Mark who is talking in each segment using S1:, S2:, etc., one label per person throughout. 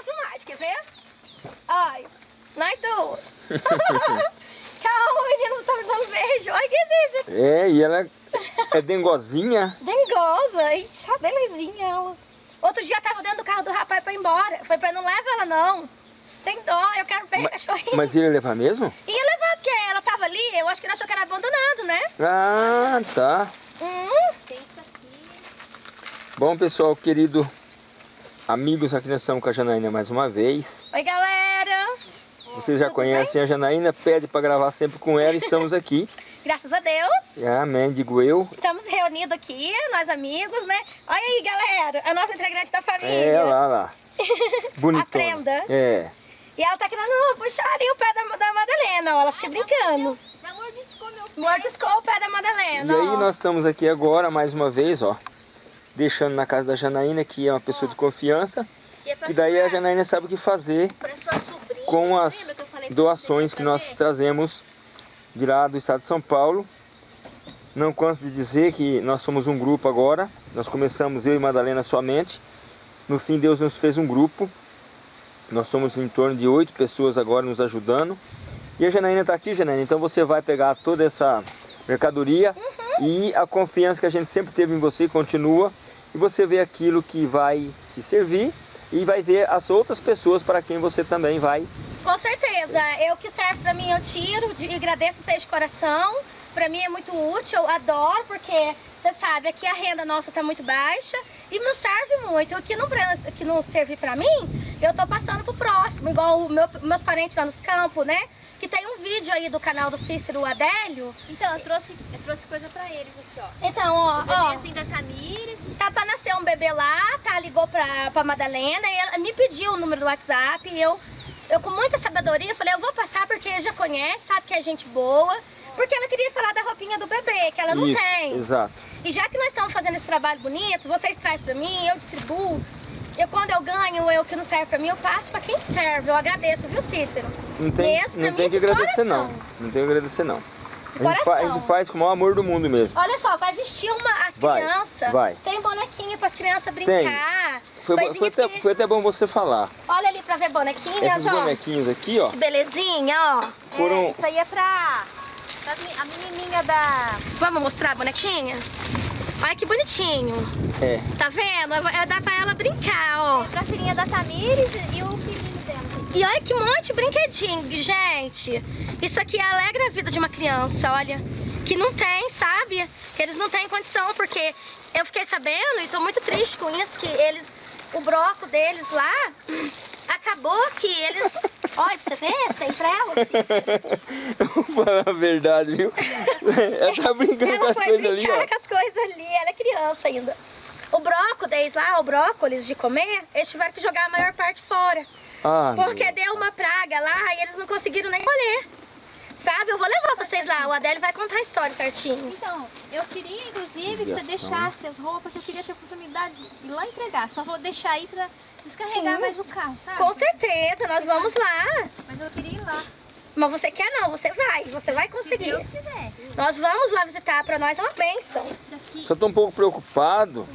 S1: bonitinha a filmagem, quer ver? Ai, nós duas. Calma, menina, você tá me dando beijo. Ai, que é isso?
S2: É, e ela é dengozinha.
S1: Dengosa, e tá belezinha ela. Outro dia eu tava dentro do carro do rapaz pra ir embora. Foi pra não leva ela não. Tem dó, eu quero ver a cachorrinha.
S2: Mas ele ia levar mesmo?
S1: Ia levar, porque ela tava ali, eu acho que ele achou que era abandonado, né?
S2: Ah, tá.
S1: Hum,
S3: Tem isso aqui.
S2: Bom, pessoal, querido amigos, aqui nós estamos com a Janaína mais uma vez.
S1: Oi, galera.
S2: Vocês já
S1: Tudo
S2: conhecem a Janaína, pede para gravar sempre com ela e estamos aqui.
S1: Graças a Deus.
S2: Amém, digo eu.
S1: Estamos reunidos aqui, nós amigos, né? Olha aí, galera, a nova integrante da família.
S2: É, lá, lá. Bonitona.
S1: Aprenda.
S2: É.
S1: E ela tá querendo puxar ali o pé da, da Madalena, ó, ela fica brincando.
S3: Já mordiscou meu pé.
S1: Mordiscou o pé da
S2: E
S1: Madalena,
S2: aí
S1: ó.
S2: nós estamos aqui agora, mais uma vez, ó. Deixando na casa da Janaína, que é uma pessoa de confiança.
S3: E é
S2: Que daí a Janaína sabe o que fazer com as doações que nós trazemos de lá do estado de São Paulo. Não canso de dizer que nós somos um grupo agora. Nós começamos eu e Madalena somente. No fim, Deus nos fez um grupo. Nós somos em torno de oito pessoas agora nos ajudando. E a Janaína está aqui, Janaína. Então você vai pegar toda essa mercadoria e a confiança que a gente sempre teve em você continua. E você vê aquilo que vai te servir e vai ver as outras pessoas para quem você também vai
S1: Com certeza, eu que serve pra mim eu tiro e agradeço vocês de coração. Pra mim é muito útil, eu adoro, porque você sabe, aqui a renda nossa tá muito baixa e não serve muito. O que não, que não serve pra mim, eu tô passando pro próximo, igual o meu- meus parentes lá nos campos, né? Que tem um vídeo aí do canal do Cícero Adélio.
S3: Então, eu trouxe, eu trouxe coisa pra eles aqui, ó.
S1: Então, ó,
S3: Bebê
S1: ó,
S3: assim da Tamires.
S1: Tá pra nascer um bebê lá, tá? Ligou pra, pra Madalena e ela me pediu o número do WhatsApp e eu, eu com muita sabedoria falei, eu vou passar porque já conhece, sabe que é gente boa. Porque ela queria falar da roupinha do bebê, que ela não
S2: Isso,
S1: tem.
S2: exato.
S1: E já que nós estamos fazendo esse trabalho bonito, vocês trazem pra mim, eu distribuo. Eu, quando eu ganho eu que não serve pra mim, eu passo pra quem serve. Eu agradeço, viu, Cícero?
S2: Não tem,
S1: Mesmo
S2: não
S1: mim,
S2: tem que
S1: de
S2: agradecer
S1: coração.
S2: não. Não tem que agradecer não. A gente, a gente faz com o maior amor do mundo mesmo.
S1: Olha só, vai vestir uma, as crianças.
S2: vai.
S1: Tem bonequinho pras crianças brincar.
S2: Foi,
S1: coisinhas
S2: foi, até,
S1: que-
S2: foi até bom você falar.
S1: Olha ali pra ver bonequinhas,
S2: Esses
S1: ó.
S2: bonequinhos aqui, ó,
S1: Que belezinha, ó.
S2: foram...
S3: É, isso aí é me- a menininha da...
S1: Vamos mostrar a bonequinha? Olha que bonitinho.
S2: É,
S1: Tá vendo? É dá pra ela brincar, ó.
S3: Pra filhinha da Tamires e o filhinho dela.
S1: E olha que monte de brinquedinho, gente. Isso aqui alegra a vida de uma criança, olha. Que não tem, sabe? Que eles não têm condição, porque eu fiquei sabendo e tô muito triste com isso, que eles, o broco deles lá, acabou que eles... Olha, pra você ver, tem trela.
S2: vou falar a verdade, viu? Ela tá brincando com
S1: Ela
S2: as
S1: foi
S2: coisas ali, ó.
S1: com as coisas ali, ela é criança ainda. O brócolis lá, o brócolis de comer, eles tiveram que jogar a maior parte fora.
S2: Ah,
S1: Porque
S2: meu.
S1: deu uma praga lá e eles não conseguiram nem colher. Sabe? Eu vou levar vocês lá. O Adélio vai contar a história certinho.
S3: Então, eu queria, inclusive, que você deixasse as roupas, que eu queria ter a oportunidade de ir lá entregar. Só vou deixar aí pra descarregar
S1: Sim.
S3: mais o carro, sabe?
S1: Com certeza, nós vamos lá.
S3: Mas eu queria ir lá.
S1: Mas você quer não, você vai. Você vai
S3: Se
S1: conseguir.
S3: Deus quiser.
S1: Nós vamos lá visitar. Pra nós é uma bênção.
S3: Daqui...
S2: Só tô um pouco preocupado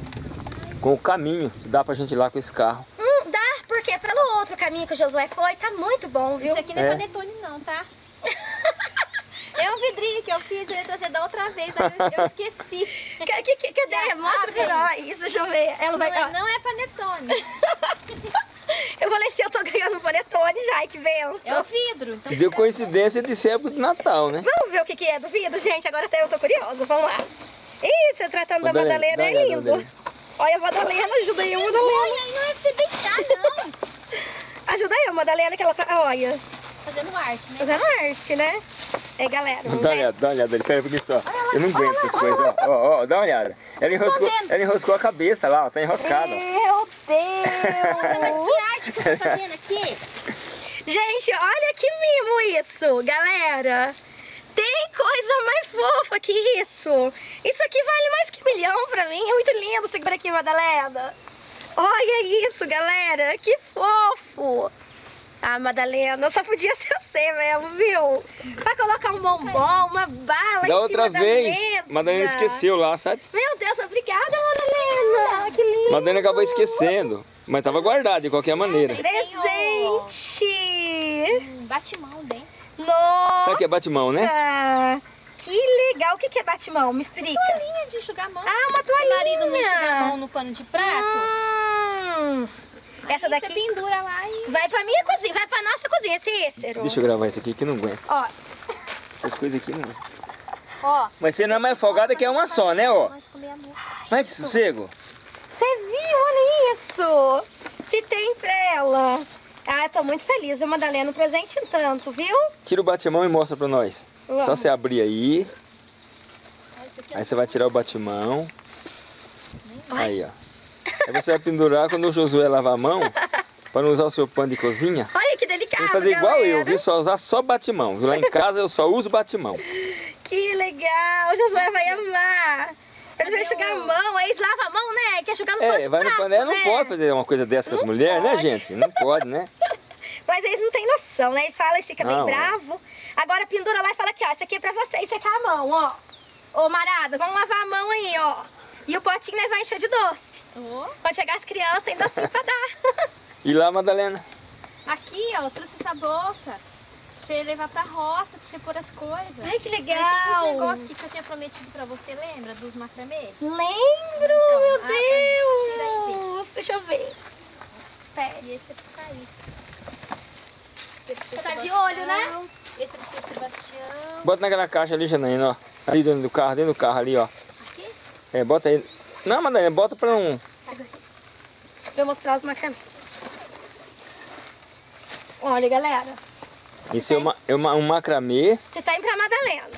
S2: com o caminho, se dá pra gente ir lá com esse carro.
S1: Hum, dá, porque pelo outro caminho que o Josué foi, tá muito bom, viu?
S3: Isso aqui não é,
S2: É.
S3: panetone não, tá? É um vidrinho que eu fiz, eu ia trazer da outra vez, aí eu, eu esqueci.
S1: Que- que- que- Cadê? Mostra pra nós. Deixa eu ver. Ela
S3: Não
S1: vai...
S3: é, não é panetone,
S1: Eu falei assim, eu tô ganhando panetone já, que benção.
S3: é o vidro. Então,
S2: Que deu coincidência de ser época de Natal, né?
S1: Vamos ver o que, que é do vidro, gente? Agora até eu tô curiosa, vamos lá. Ih, você tratando da
S2: Madalena,
S1: é lindo.
S2: Madalena.
S1: Olha a Madalena, ajuda aí, Madalena.
S3: Olha, não é pra você deitar, não.
S1: Ajuda aí, Madalena, que ela olha,
S3: Fazendo arte, né?
S1: fazendo arte, né? É, galera, vamos
S2: Dá uma olhada, dá uma olhada ali, pera aqui só. Eu não aguento essas coisas, ó. Ó, ó, dá uma olhada. Ela enroscou, ela enroscou a cabeça lá, ó, tá enroscada.
S1: Meu
S3: Nossa, mas
S1: Deus!
S3: que arte que você tá fazendo aqui?
S1: Gente, olha que mimo isso, galera. Tem coisa mais fofa que isso. Isso aqui vale mais que milhão pra mim. É muito lindo. Segura aqui, Madalena. Olha isso, galera. Que fofo. Ah, Madalena, só podia ser você mesmo, viu? Vai colocar um bombom, uma bala em
S2: Da outra
S1: cima
S2: vez,
S1: da mesa.
S2: Madalena esqueceu lá, sabe?
S1: Meu Deus, obrigada, Madalena. Que lindo.
S2: Madalena acabou esquecendo. Mas tava guardado de qualquer maneira.
S1: Presente!
S3: Um batimão dentro.
S1: Nossa!
S2: Sabe o que é batimão, né?
S1: Que legal! O que que é batimão? Me explica.
S3: Toalhinha de enxugar a mão.
S1: Ah, uma
S3: O marido não
S1: toalhinha.
S3: enxuga a mão no pano de prato.
S1: Hum, essa
S3: Aí
S1: daqui
S3: Você pendura lá e...
S1: vai pra minha cozinha, vai pra nossa cozinha, esse Ícero.
S2: Deixa eu gravar isso aqui que eu não aguento.
S1: Ó,
S2: Essas coisas aqui não.
S3: Ó.
S2: Mas você não é mais folgada que é uma só, né, ó? Mas que sossego.
S1: você viu? Olha isso! Se tem pra ela. Ah, eu tô muito feliz, viu, Madalena? Um presente em tanto, viu?
S2: Tira o batimão e mostra pra nós. Só
S1: Vamos.
S2: você abrir aí.
S3: Aqui é
S2: Aí você vai tirar o batimão. Aí, ó. Aí você vai pendurar quando o Josué lavar a mão. Pra não usar o seu pano de cozinha.
S1: Olha que delicado,
S2: Tem que fazer igual eu,
S1: galera.
S2: viu? Só usar só batimão. Lá em casa eu só uso batimão.
S1: Que legal! O Josué vai amar. Ele vai enxugar a mão, aí eles lavam a mão, né? Quer enxugar no pano
S2: É,
S1: de
S2: vai no
S1: prato,
S2: panela, não
S1: né?
S2: pode fazer uma coisa dessa com as
S1: Não
S2: mulheres, né, gente? Não pode, né?
S1: Mas eles não têm noção, né? Ele fala e fica bem
S2: Não, é.
S1: bravo. Agora pendura lá e fala aqui, ó, isso aqui é pra você, isso aqui é a mão, ó. Ô, Marada, vamos lavar a mão aí, ó. E o potinho né, vai encher de doce. Quando chegar as crianças, tem docinho pra dar.
S2: E lá, Madalena?
S3: Aqui, ó, eu trouxe essa bolsa. Pra você levar pra roça, pra você pôr as coisas.
S1: Ai, que
S3: Aí tem
S1: legal.
S3: negócios que eu tinha prometido pra você, lembra? Dos macramê?
S1: Lembro,
S3: Então,
S1: meu
S3: ah, tá. Tira aí,
S1: Deus. Deixa eu ver. Espere.
S3: Esse é pro Kaique.
S1: Você tá de olho, né?
S3: Esse é pro seu Sebastião.
S2: Bota naquela caixa ali, Janaína, ó. Ali dentro do carro, dentro do carro ali, ó.
S3: Aqui?
S2: É, bota aí. Não, Madalena, bota pra um...
S1: Pra eu mostrar os macramê. Olha, galera.
S2: Isso é, uma, é uma- um macramê
S1: Você tá indo pra Madalena.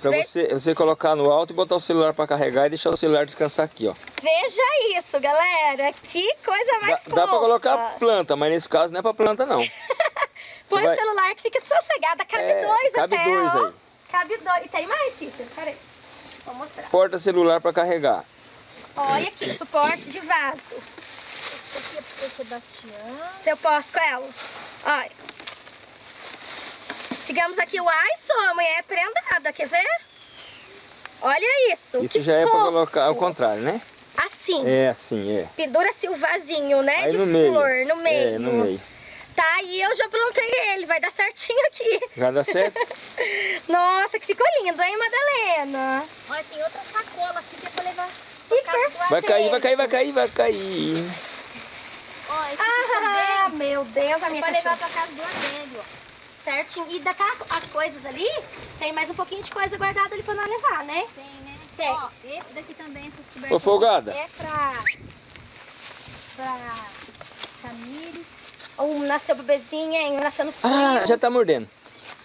S2: pra você, você colocar no alto e botar o celular pra carregar e deixar o celular descansar aqui, ó.
S1: Veja isso, galera. Que coisa mais
S2: Dá,
S1: fofa.
S2: dá pra colocar planta, mas nesse caso não é pra planta, não.
S1: Põe
S2: vai-
S1: o celular que fica sossegada. Cabe
S2: É,
S1: dois
S2: cabe
S1: até,
S2: dois
S1: ó.
S2: aí.
S1: Cabe dois. E tem mais, Cícero? Peraí. Vou mostrar.
S2: Porta celular pra carregar.
S1: Olha aqui, suporte de vaso.
S3: Esse aqui é pro Sebastião.
S1: Se eu posso com ela. Olha. Digamos aqui o ai, só a mulher é prendada, quer ver? Olha isso.
S2: Isso
S1: que
S2: já é pra
S1: fofo.
S2: colocar ao contrário, né?
S1: Assim.
S2: É assim, é.
S1: Pendura-se o vasinho, né?
S2: Aí
S1: de
S2: no meio.
S1: flor, no meio.
S2: É, no meio.
S1: Tá, e eu já plantei ele, vai dar certinho aqui.
S2: Já dá certo?
S1: Nossa, que ficou lindo, hein, Madalena?
S3: Olha, tem outra sacola aqui que é pra levar.
S2: Vai cair, vai cair, vai cair, vai cair.
S3: Ó, esse
S1: Ah,
S3: também
S1: meu Deus, a minha
S3: pra levar pra casa do Adélio, ó.
S1: Certinho. E daquela, as coisas ali, tem mais um pouquinho de coisa guardada ali pra nós levar, né?
S3: Tem, né?
S1: Tem.
S3: Ó, esse daqui também, essas.
S2: Ô, folgada.
S3: É pra... Pra... Tamires.
S1: Um nasceu bebezinha, hein? Nasceu no frio.
S2: Ah, já tá mordendo.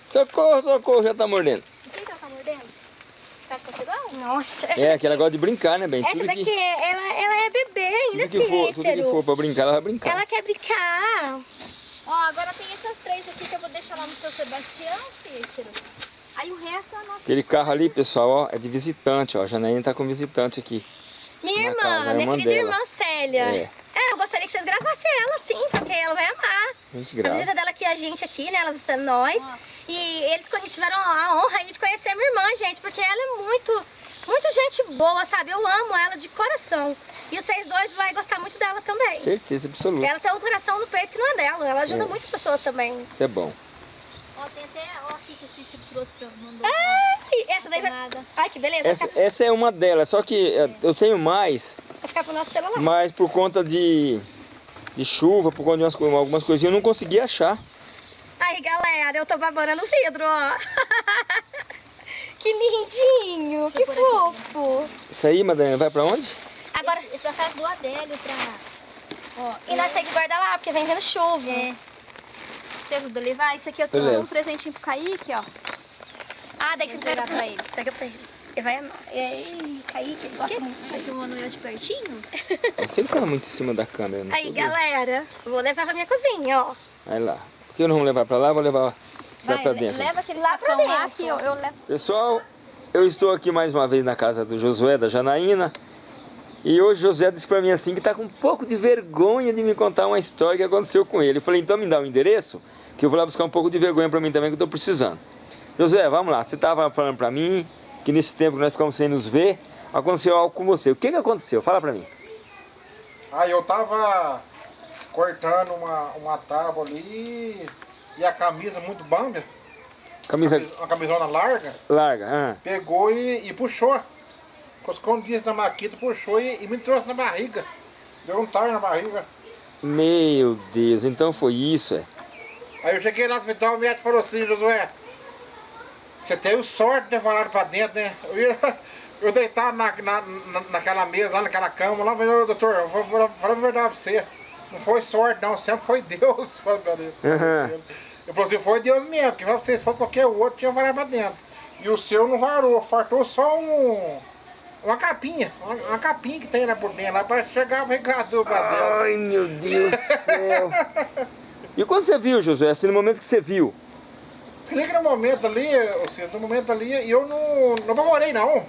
S2: Socorro, socorro, já tá mordendo.
S3: O que que ela tá mordendo? Tá com igual?
S1: Nossa, essa,
S2: É, que ela gosta de brincar, né, bem?
S1: essa
S2: Tudo
S1: daqui,
S2: que,
S1: ela, ela é bebê ainda,
S2: tudo que for, tudo que for pra brincar, ela vai brincar.
S1: Ela quer brincar.
S3: Ó, agora tem essas três aqui que eu vou deixar lá no seu Sebastião, Cícero. Aí o resto é a nossa...
S2: Aquele carro ali, pessoal, ó, é de visitante, ó. A Janaína tá com visitante aqui.
S1: Minha irmã,
S2: casa, a
S1: minha
S2: irmã
S1: querida
S2: dela.
S1: irmã Célia.
S2: É.
S1: É, eu gostaria que vocês gravassem ela sim, porque ela vai amar.
S2: A gente
S1: A
S2: grava.
S1: visita dela aqui, a gente aqui, né? Ela visitando nós.
S3: Ó.
S1: E eles tiveram a honra aí de conhecer a minha irmã, gente, porque ela é muito, muito gente boa, sabe? Eu amo ela de coração. E vocês dois vão gostar muito dela também.
S2: Certeza absoluta.
S1: Ela tem um coração no peito que não é dela. Ela ajuda
S2: É.
S1: muitas pessoas também.
S2: Isso é bom.
S3: Ó, tem até... Ó, aqui que o Cícero trouxe pra... Mandou
S1: Ai, essa daí vai... Ai, que beleza.
S2: Essa, essa é uma delas, só que é, eu tenho mais,
S1: vai ficar pro nosso celular.
S2: mas por conta de, de chuva, por conta de umas, algumas coisinhas, eu não consegui achar.
S1: Aí, galera, eu tô babando no vidro, ó. que lindinho, que
S3: pôr aqui.
S1: fofo.
S2: Isso aí, Madalena, vai pra onde?
S1: Agora,
S3: É pra casa do Adélio, pra... Ó,
S1: e nós temos que guardar lá, porque vem vendo chuva.
S3: É. Você ajuda a levar? Isso aqui eu trouxe um presentinho pro Kaique, ó.
S1: Ah, daí você entrega
S3: entregar pra ele.
S1: Entrega pra ele. Ele vai amar. Ei, Kaique, ele gosta muito disso
S3: Você
S1: aí.
S3: filmando de pertinho?
S2: Você fica muito em cima da câmera, não
S1: Aí,
S2: doido.
S1: galera, vou levar pra minha cozinha, ó.
S2: Aí lá. Por que nós vamos levar pra lá? Vou levar lá pra dentro.
S3: Leva aquele
S1: Lá pra
S3: lá
S1: dentro.
S3: que eu, eu levo.
S2: Pessoal, eu estou aqui mais uma vez na casa do Josué, da Janaína. E hoje o Josué disse pra mim assim que tá com um pouco de vergonha de me contar uma história que aconteceu com ele. Eu falei, então me dá o endereço, que eu vou lá buscar um pouco de vergonha pra mim também, que eu tô precisando. Josué, vamos lá. Você tava falando pra mim que nesse tempo que nós ficamos sem nos ver, aconteceu algo com você. O que que aconteceu? Fala pra mim.
S4: Aí eu tava cortando uma, uma tábua ali e a camisa muito bamba,
S2: Camisa
S4: uma camisona larga,
S2: larga. ah.
S4: pegou e, e puxou. Coscou um dia na maquita, puxou e, e me trouxe na barriga. Deu um tar na barriga.
S2: Meu Deus, então foi isso, é.
S4: Aí eu cheguei lá no hospital, o médico falou assim, Josué, você teve sorte de falado pra dentro, né? Eu, ia, eu deitado na, na, na- naquela mesa, lá naquela cama, lá, falei, "Ô, doutor, eu vou falar a verdade pra você. Não foi sorte não, sempre foi Deus.
S2: Aham.
S4: Eu falei assim, foi Deus mesmo, porque se fosse qualquer outro, tinha varado pra dentro. E o seu não varou, fartou só um... Uma capinha, uma, uma capinha que tem lá por dentro, lá pra chegar o regador pra dentro.
S2: Ai, meu Deus do céu. E quando você viu, Josué, assim, no momento que você viu?
S4: Clica no momento ali, ou seja, no momento ali, e eu não, não apavorei não.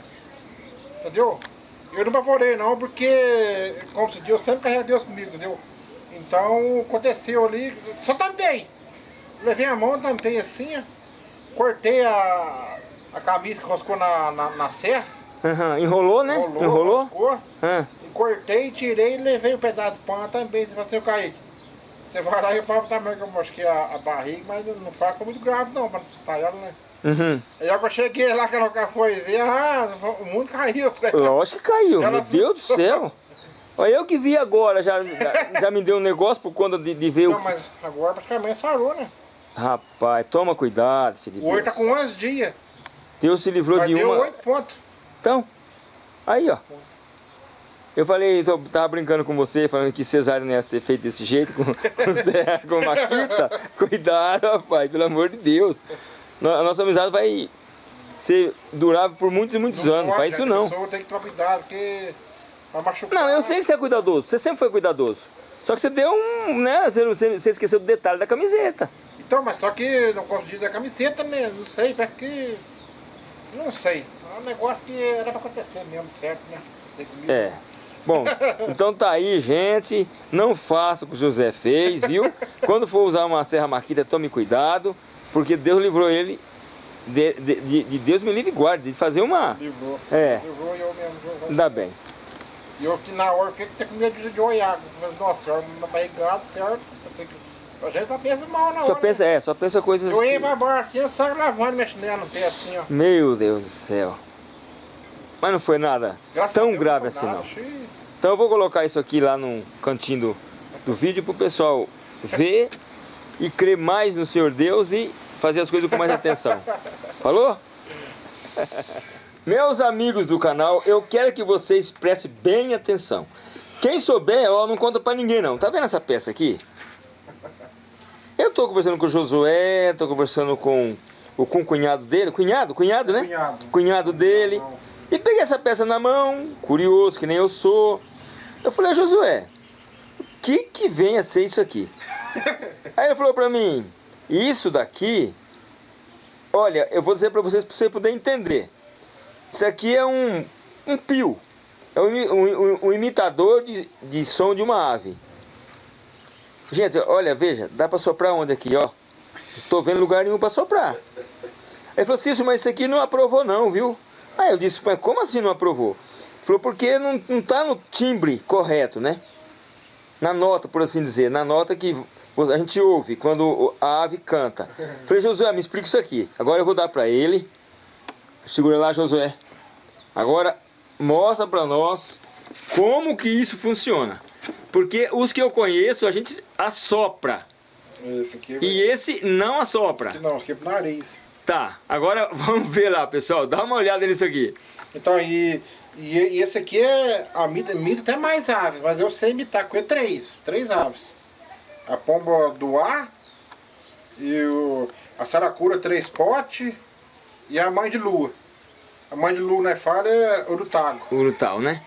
S4: Entendeu? Eu não apavorei não, porque, como se diz, eu sempre carrego Deus comigo, entendeu? Então, aconteceu ali, só tampei. Levei a mão, tampei assim, cortei a, a camisa que roscou na, na, na serra,
S2: Aham, Enrolou, né?
S4: rolou,
S2: Enrolou?
S4: roscou, e cortei, tirei e levei o pedaço de pano também. Você assim, ô Kaique, você vai lá e fala também que eu mosquei a, a barriga, mas não faca muito grave não, pra não assustar ela, né?
S2: Uhum.
S4: Aí eu cheguei lá, que ela foi ver, ah, o mundo caiu. Falei,
S2: Lógico que caiu,
S4: Ela
S2: meu Deus do céu. Olha, eu que vi agora, já, já me deu um negócio por conta de, de ver o...
S4: não, mas agora praticamente sarou, né?
S2: Rapaz, toma cuidado, filho de
S4: O olho tá com 11 dias,
S2: Deus se livrou
S4: mas
S2: de
S4: deu
S2: uma...
S4: 8 pontos.
S2: Então, aí ó. Eu falei, tô, tava brincando com você, falando que cesárea não ia ser feito desse jeito, com, com, Zé, com Maquita. Cuidado, rapaz, pelo amor de Deus. A nossa amizade vai ser durável por muitos e muitos anos,
S4: pode,
S2: faz isso
S4: né? A
S2: não.
S4: pessoa tem que tomar cuidado, porque vai machucar.
S2: Não, eu sei que você é cuidadoso, você sempre foi cuidadoso. Só que você deu um, né, você, não- você, esqueceu do detalhe da camiseta.
S4: Então, mas só que não gosto de da camiseta, né? Não sei, parece que... Não sei. É um negócio que era pra acontecer mesmo, certo, né?
S2: É. Bom, então tá aí, gente. Não faça o que o José fez, viu? Quando for usar uma serra marquita, tome cuidado, porque Deus livrou ele de, de, de- de Deus me livre e guarde, de fazer uma.
S4: Livrou.
S2: É.
S4: Livrou e eu mesmo.
S2: Ainda bem.
S4: E eu que na hora fiquei com com medo de, olhar. Mas, nossa, eu na barrigada, certo? A gente só pensa mal na
S2: Só
S4: hora.
S2: pensa, é, só pensa coisas.
S4: Eu ia pra baixo assim, eu saio lavando chinela no pé assim, ó.
S2: Meu Deus do céu. Mas não foi nada
S4: Graças
S2: tão grave assim
S4: nada,
S2: não. Então eu vou colocar isso aqui lá no cantinho do, do vídeo pro pessoal ver e crer mais no Senhor Deus e fazer as coisas com mais atenção. Falou? Meus amigos do canal, eu quero que vocês prestem bem atenção. Quem souber, ó, não conta pra ninguém não. Tá vendo essa peça aqui? Eu tô conversando com o Josué, tô conversando com o, com o cunhado dele. Cunhado? Cunhado, né?
S4: Cunhado.
S2: Cunhado dele. E peguei essa peça na mão, curioso, que nem eu sou. Eu falei, Josué, o que que vem a ser isso aqui? Aí ele falou pra mim, isso daqui, olha, eu vou dizer pra vocês, pra você poder entender. Isso aqui é um, um pio. É um, um- um- imitador de, de som de uma ave. Gente, olha, veja, dá pra soprar onde aqui, ó? Tô vendo lugar nenhum pra soprar. Ele falou, Cício, mas isso aqui não aprovou não, viu? Aí eu disse, mas como assim não aprovou? Porque não, não tá no timbre correto, né? Na nota, por assim dizer, na nota que a gente ouve quando a ave canta. Falei, Josué, me explica isso aqui. Agora eu vou dar pra ele. Segura lá, Josué. Agora mostra pra nós como que isso funciona. Porque os que eu conheço, a gente assopra.
S4: Esse aqui,
S2: E esse não assopra.
S4: não, esse aqui é pro nariz.
S2: Tá, agora vamos ver lá, pessoal. Dá uma olhada nisso aqui.
S4: Então, e, e, e esse aqui é. A mita, mita tem mais aves, mas eu sei imitar com ele três. Três aves. A pomba do ar, e o, a saracura três potes e a mãe de lua. A mãe de lua na falha é o do tago.
S2: Urutau, né?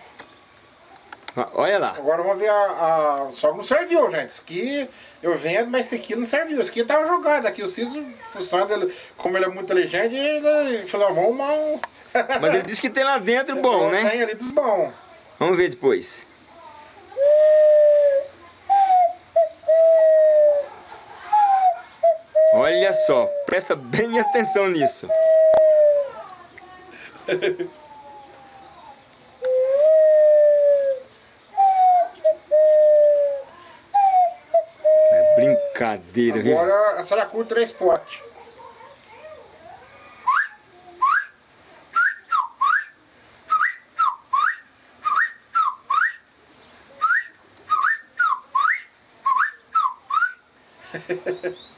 S2: Olha lá.
S4: Agora vamos ver a, a. Só que não serviu, gente. Isso aqui eu vendo, mas esse aqui não serviu. Esse aqui tava jogado. Aqui o Ciso, função dele, como ele é muito inteligente, ele falou, vamos mal.
S2: Mas ele disse que tem lá dentro bom, né?
S4: Tem ali dos bons.
S2: Vamos ver depois. Olha só, presta bem atenção nisso. brincadeira, viu?
S4: Agora a saracura três potes.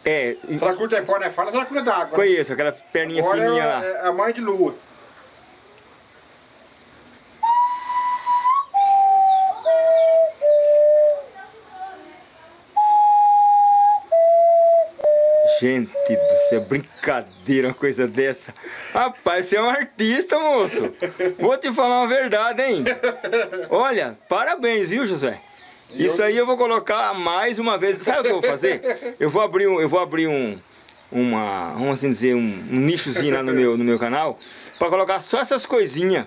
S2: É,
S4: Saracura três potes, né? Fala saracura d'água.
S2: conheço aquela perninha
S4: Agora
S2: fininha lá.
S4: é a mãe de lua.
S2: Gente do céu, brincadeira uma coisa dessa. Rapaz, você é um artista, moço. Vou te falar uma verdade, hein? Olha, parabéns, viu, José? Isso aí eu vou colocar mais uma vez. Sabe o que eu vou fazer? Eu vou abrir um, eu vou abrir um, uma, vamos assim dizer, um, um nichozinho lá no meu, no meu canal para colocar só essas coisinhas.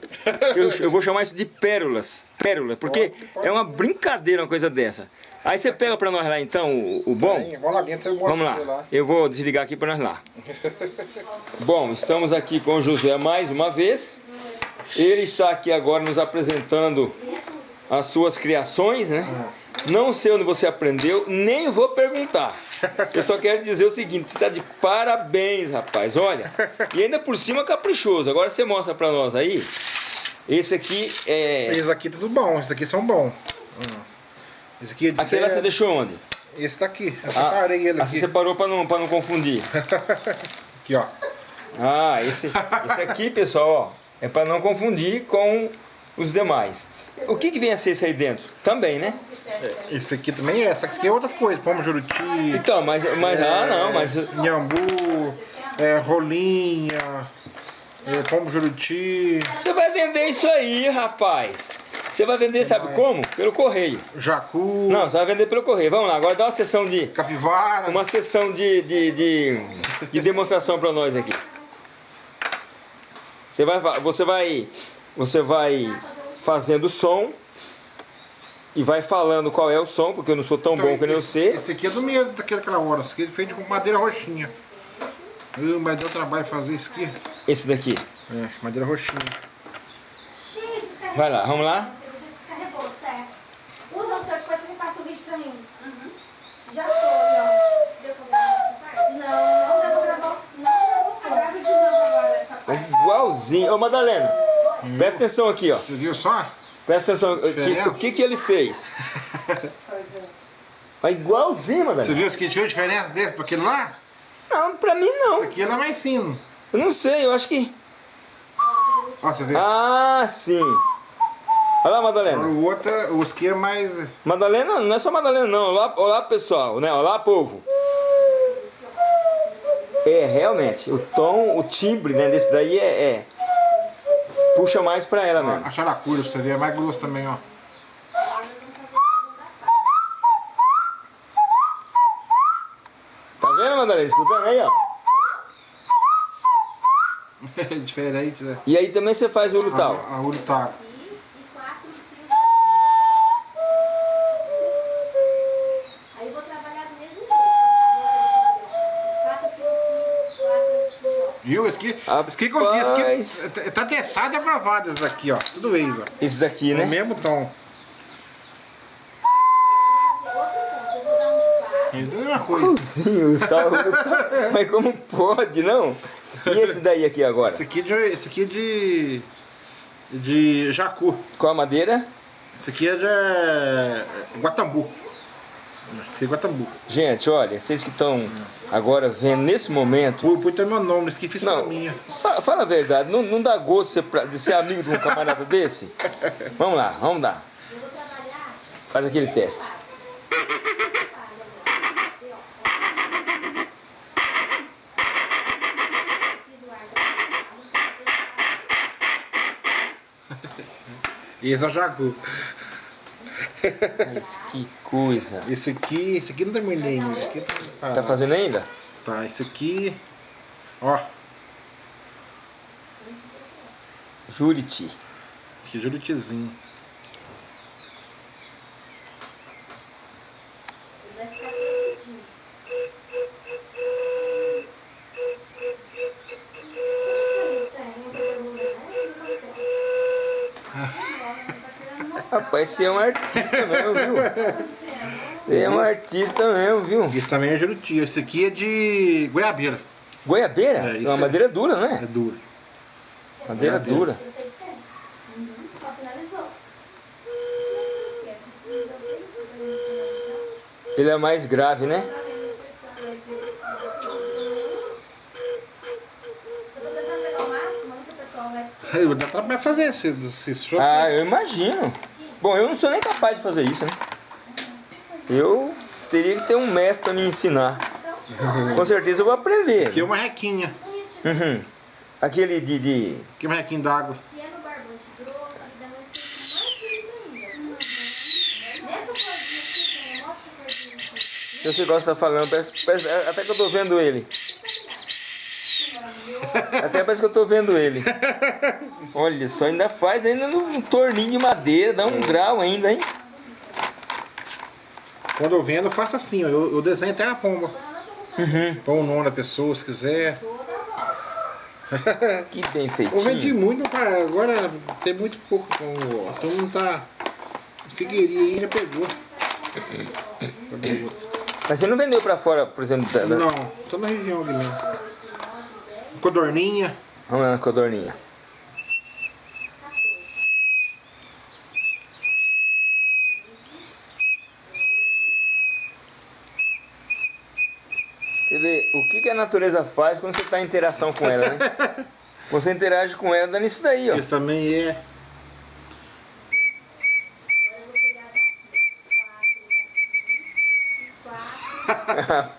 S2: Eu, eu vou chamar isso de pérolas. Pérolas, porque é uma brincadeira uma coisa dessa. Aí você pega para nós lá então o, o bom.
S4: Vamos lá dentro,
S2: Vamos
S4: você
S2: lá, eu vou desligar aqui para nós lá. Bom, estamos aqui com o José mais uma vez. Ele está aqui agora nos apresentando as suas criações, né? Não sei onde você aprendeu, nem vou perguntar. Eu só quero dizer o seguinte, você está de parabéns, rapaz. Olha, e ainda por cima caprichoso. Agora você mostra para nós aí. Esse aqui é...
S4: Esse aqui tudo bom, esses aqui são bons. Hum. Esse aqui é de
S2: Aquele lá você deixou onde?
S4: Esse tá aqui. Eu
S2: Ah,
S4: separei ele
S2: ah,
S4: aqui.
S2: Você separou para não, pra não confundir.
S4: Aqui, ó.
S2: Ah, esse, esse aqui, pessoal, ó, é para não confundir com os demais. O que, que vem a ser esse aí dentro? Também, né?
S4: Esse aqui também é, só que esse aqui é outras coisas. Pomo juruti,
S2: Então, mas, mas ah, não, mas
S4: Nhambu, é, rolinha, é, pomo juruti,
S2: você vai vender isso aí, rapaz. Você vai vender, sabe como? Pelo correio.
S4: jacu,
S2: Não, você vai vender pelo correio. Vamos lá, agora dá uma sessão de
S4: capivara.
S2: uma sessão de, de, de, de demonstração para nós aqui. Você vai, você vai, você vai fazendo som e vai falando qual é o som, porque eu não sou tão
S4: Então,
S2: bom que nem
S4: esse,
S2: você.
S4: Esse aqui é do mesmo daquela aquela hora. Esse aqui é feito com madeira roxinha. Uh, mas deu trabalho fazer isso aqui.
S2: Esse daqui.
S4: É, madeira roxinha.
S2: Vai lá, vamos lá.
S1: Descarregou, certo. Usa o seu, depois você me passa o vídeo pra mim. Já foi, ó.
S3: Deu pra gravar essa parte?
S1: Não, não deu pra gravar. Não gravou.
S3: Grava de novo agora essa parte.
S2: Mas igualzinho. Ô Madalena, presta atenção aqui, ó.
S4: Você viu só?
S2: Presta atenção. O que, o que, que ele fez? Mas igualzinho,
S4: Você
S2: Madalena.
S4: viu que tinha diferença desse pra aquele lá?
S2: Não, pra mim não.
S4: Esse aqui ele é mais fino.
S2: Eu não sei, eu acho que.
S4: Ó, você vê?
S2: Ah, sim. Olha lá, Madalena.
S4: o outro, o é mais...
S2: Madalena, não é só Madalena, não. Olá, olá pessoal, né? Olá, povo. É, realmente, o tom, o timbre né, desse daí é, é- Puxa mais pra ela mesmo.
S4: a characura pra você ver, é mais grosso também, ó.
S2: Tá vendo, Madalena? Escutando aí, ó.
S4: É diferente, né?
S2: E aí também você faz o lutal.
S4: A, a urutaco. Viu? Esse aqui, esse aqui
S2: Rapaz.
S4: esse aqui tá- tá testado e aprovado esse daqui, ó. Tudo isso, ó.
S2: Esse daqui, né?
S4: mesmo tom. É coisa.
S2: Igualzinho, o tal, o tal. Mas como pode, não? E esse daí aqui agora?
S4: Esse aqui, de, esse aqui é de... De jacu.
S2: Com a madeira?
S4: Esse aqui é de é, Guatambu. Esse aqui é Guatambu.
S2: Gente, olha, vocês que estão agora vendo nesse momento.
S4: Pô, até meu nome, esse aqui fiz pra
S2: Não,
S4: mim.
S2: fala, fala a verdade, não, não dá gosto ser pra- de ser amigo de um camarada desse? Vamos lá, vamos lá. Faz aquele teste.
S4: Esse é jacu.
S2: Mas que coisa.
S4: Esse aqui, esse aqui não terminei, mas esse aqui tá...
S2: Tá fazendo ainda?
S4: Tá, esse aqui... Ó,
S2: Juriti.
S4: esse aqui é juritizinho.
S2: Rapaz, você é um artista mesmo, viu? Você é um artista mesmo, viu?
S4: Esse também é Juruti. Esse aqui é de goiabeira.
S2: Goiabeira?
S4: É,
S2: É,
S4: isso
S2: uma
S4: é.
S2: madeira dura, não
S4: É
S2: é?
S4: duro.
S2: Madeira
S4: goiabeira.
S2: dura.
S3: Só finalizou.
S2: Ele é mais grave, né?
S3: Eu tô tentando pegar o máximo que o pessoal vai.
S4: Dá trabalho fazer esse, esse show.
S2: Ah, eu imagino. Bom, eu não sou nem capaz de fazer isso, né? Eu teria que ter um mestre para me ensinar. Com certeza eu vou aprender.
S4: Aqui é uma requinha.
S2: Uhum. Aquele de, de...
S4: Aqui é uma requinha d'água.
S3: Se é
S2: você gosta de falando, parece- parece- até que eu tô vendo ele. Até parece que eu tô vendo ele. Olha só, ainda faz ainda num torninho de madeira, dá um grau ainda, hein?
S4: Quando eu vendo, eu faço assim, ó. Eu, eu desenho até a pomba.
S2: Uhum.
S4: Põe o nome da pessoa, se quiser.
S2: Que bem
S4: Eu vendi
S2: feitinho.
S4: muito, cara. Agora tem muito pouco. Então, todo mundo tá. Figueirinha aí já pegou.
S2: Mas você não vendeu pra fora, por exemplo, da, da...
S4: Não, tô na região ali mesmo. Codorninha.
S2: Vamos lá na codorninha. Você vê o que, que a natureza faz quando você está em interação com ela, né? Você interage com ela dando isso daí, ó.
S4: Esse também é.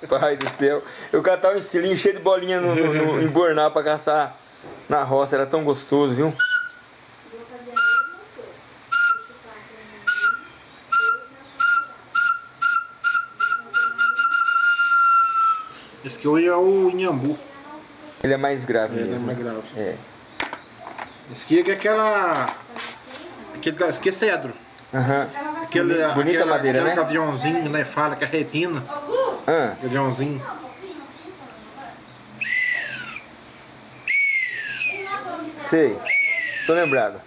S2: Pai do céu. Eu catava um estilinho cheio de bolinha no, no, no embornar pra caçar na roça. Era tão gostoso, viu?
S4: Esse aqui hoje é o Inhambu.
S2: Ele é mais grave
S4: Ele é
S2: mesmo.
S4: mais grave.
S2: É.
S4: Esse aqui é aquela. Aquele, esse aqui é cedro.
S2: Aham.
S4: Aquele,
S2: Bonita
S4: aquela,
S2: madeira,
S4: aquele
S2: né?
S4: aviãozinho, né? Fala que é repina.
S2: Ah,
S4: Aviãozinho.
S2: sei. Tô lembrado.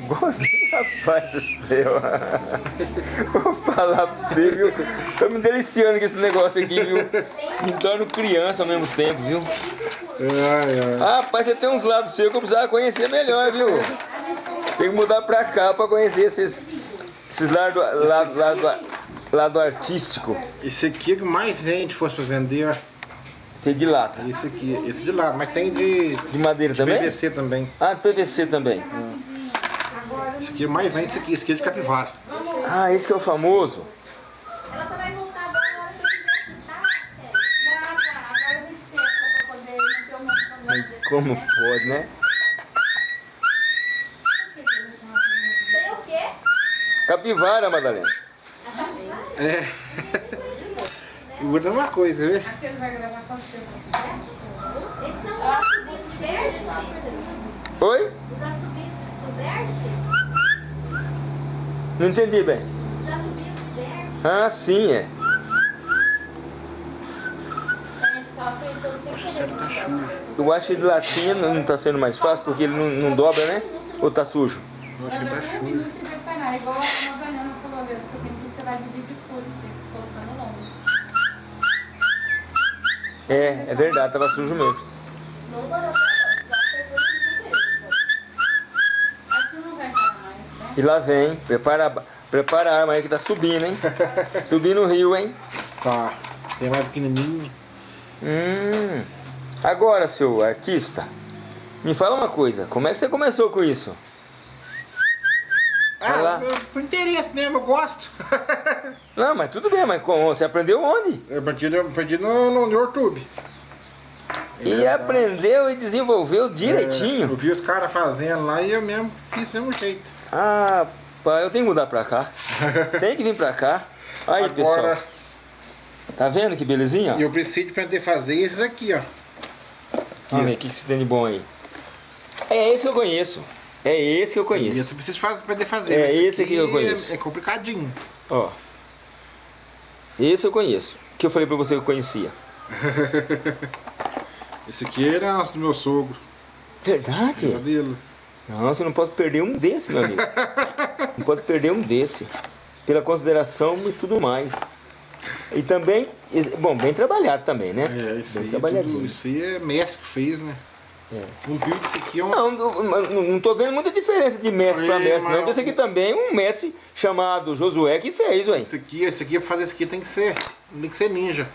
S2: Igualzinho, rapaz do céu. Vou falar pra você, viu? Tô me deliciando com esse negócio aqui, viu? Me torno criança ao mesmo tempo, viu?
S4: Ai.
S2: Ah, rapaz, você tem uns lados seus que eu precisava conhecer melhor, viu? Tem que mudar pra cá pra conhecer esses, esses lados lado, lado, lado artístico.
S4: Esse aqui é que mais vende, fosse pra vender, ó.
S2: Esse é de lata.
S4: Esse aqui, esse de lado, mas tem de
S2: De madeira também?
S4: PVC também.
S2: Ah, de PVC também.
S4: Esse aqui mais vende, esse aqui, esse aqui é de capivara.
S2: Ah, esse que é o famoso.
S3: Ela só vai voltar agora na hora que eu quiser aqui, tá? Sério.
S5: Ah, tá. Agora a gente testa pra poder não ter um monte de problema depois.
S2: Como pode, né?
S3: Sei o quê?
S2: Capivara, Madalena.
S4: É. E outra uma coisa, vê?
S5: Aquele vai gravar quanto tempo?
S3: Esses são os assobios verdes, Cícero?
S2: Oi?
S3: Os assobios do verde?
S2: Não entendi bem.
S3: Os assobios do verde?
S2: Ah, sim, é. Eu acho que de latinha não tá sendo mais fácil porque ele não, não dobra, né? Ou tá sujo?
S4: Eu acho que tá chuva.
S5: minuto vai parar. Igual a Madalena falou mesmo, que eu tenho que tirar de vídeo tudo, tem que colocar no longo.
S2: É, é verdade, tava sujo mesmo.
S3: Não
S5: né?
S2: E lá vem, prepara, a- prepara a arma aí que tá subindo, hein? Subindo o rio, hein?
S4: Tá. Tem mais pequenininho.
S2: Hum. Agora, seu artista, me fala uma coisa, como é que você começou com isso?
S4: Ah, eu- foi interesse mesmo, eu gosto.
S2: Não, mas tudo bem, mas como? Você aprendeu onde?
S4: Eu aprendi, eu aprendi no, no, YouTube.
S2: E aprendeu e desenvolveu
S4: É, eu
S2: direitinho.
S4: vi os caras fazendo lá e eu mesmo fiz do mesmo jeito.
S2: Ah, pá, eu tenho que mudar pra cá. Tem que vir pra cá. Aí, pessoal.
S4: Agora,
S2: Tá vendo que belezinha?
S4: eu preciso de aprender a fazer esses aqui, ó.
S2: Vamos ver o que, que você tem de bom aí. É esse que eu conheço. É esse que eu
S4: Isso
S2: conheço.
S4: eu preciso fazer, aprender a fazer.
S2: É,
S4: Esse
S2: aqui eu conheço.
S4: É, é complicadinho.
S2: Ó. Esse eu conheço. Que eu falei pra você que eu conhecia.
S4: Esse aqui era do meu sogro.
S2: Verdade?
S4: Pesadelo.
S2: Não, você não pode perder um desse, meu amigo. Não pode perder um desse. Pela consideração e tudo mais. E também, bom, bem trabalhado também, né?
S4: É, isso
S2: bem
S4: aí, é
S2: trabalhadinho.
S4: tudo, isso aí é mestre que fez, né?
S2: É.
S4: Um vídeo desse aqui é um...
S2: Não, não, não- não tô vendo muita diferença de mestre para mestre, não.
S4: mas-
S2: Porque esse aqui também é um mestre chamado Josué que fez, ué.
S4: Esse aqui, esse aqui, pra fazer esse aqui tem que ser, tem que ser ninja.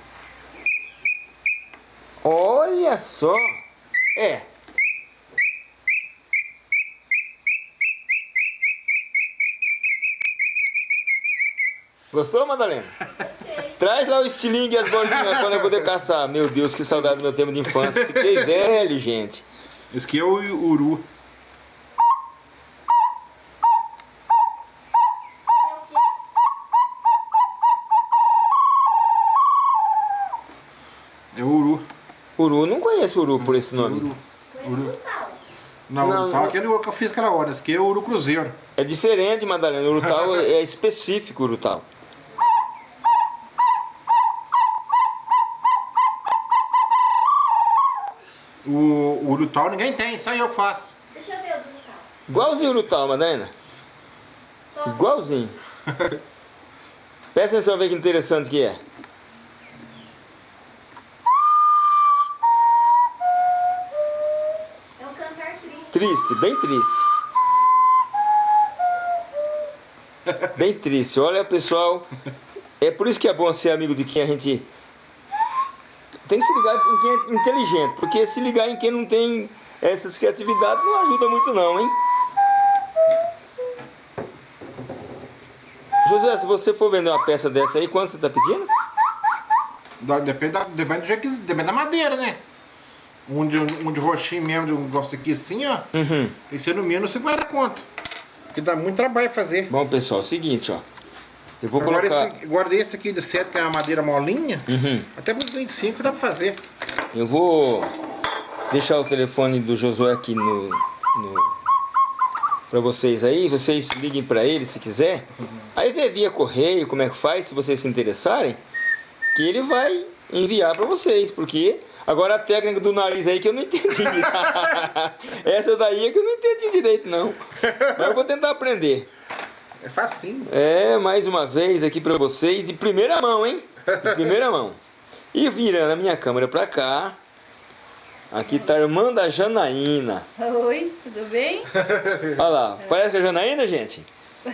S2: Olha só! É. Gostou, Madalena? Traz lá o estilingue e as bolinhas quando eu poder caçar. Meu Deus, que saudade do meu tempo de infância. Fiquei velho, gente.
S4: Esse aqui é o uru.
S3: É o quê?
S4: É o uru.
S2: Uru, não conheço uru por esse nome.
S4: Uru.
S3: Conheço o tal.
S4: Não,
S2: Não, não.
S4: aquele que eu fiz aquela hora. Esse aqui é o uru cruzeiro.
S2: É diferente, Madalena. O Urutau é específico, o Urutau.
S4: O, o uru tal ninguém tem, só eu que faço.
S3: Deixa eu ver o do tal.
S2: Igualzinho o Urutau, Madalena. Igualzinho. Presta atenção, ver que interessante que é.
S3: É um cantar triste.
S2: Triste, bem triste. Bem triste. Olha, pessoal, é por isso que é bom ser amigo de quem a gente tem que se ligar em quem é inteligente, porque se ligar em quem não tem essas criatividades não ajuda muito não, hein? José, se você for vender uma peça dessa aí, quanto você está pedindo?
S4: Depende, da, depende, do jeito que, depende da madeira, né? Um de, um de roxinho mesmo, de um negócio aqui assim, ó.
S2: Uhum.
S4: Tem que ser no mínimo 50 conto. Porque dá muito trabalho fazer.
S2: Bom, pessoal, é o seguinte, ó. Eu vou
S4: Agora
S2: colocar...
S4: esse, agora esse aqui de 7, que é uma madeira molinha,
S2: Uhum.
S4: até por 25 dá pra fazer.
S2: Eu vou deixar o telefone do Josué aqui no, no para vocês aí, vocês liguem para ele se quiser. Aí vê via correio como é que faz, se vocês se interessarem, que ele vai enviar para vocês, porque agora a técnica do nariz aí que eu não entendi. Essa daí é que eu não entendi direito não. Mas eu vou tentar aprender.
S4: É facinho.
S2: É, mais uma vez aqui pra vocês, de primeira mão, hein? De primeira mão. E virando a minha câmera pra cá, aqui tá a irmã da Janaína.
S5: Oi, tudo bem?
S2: Olha lá, parece que é a Janaína, gente?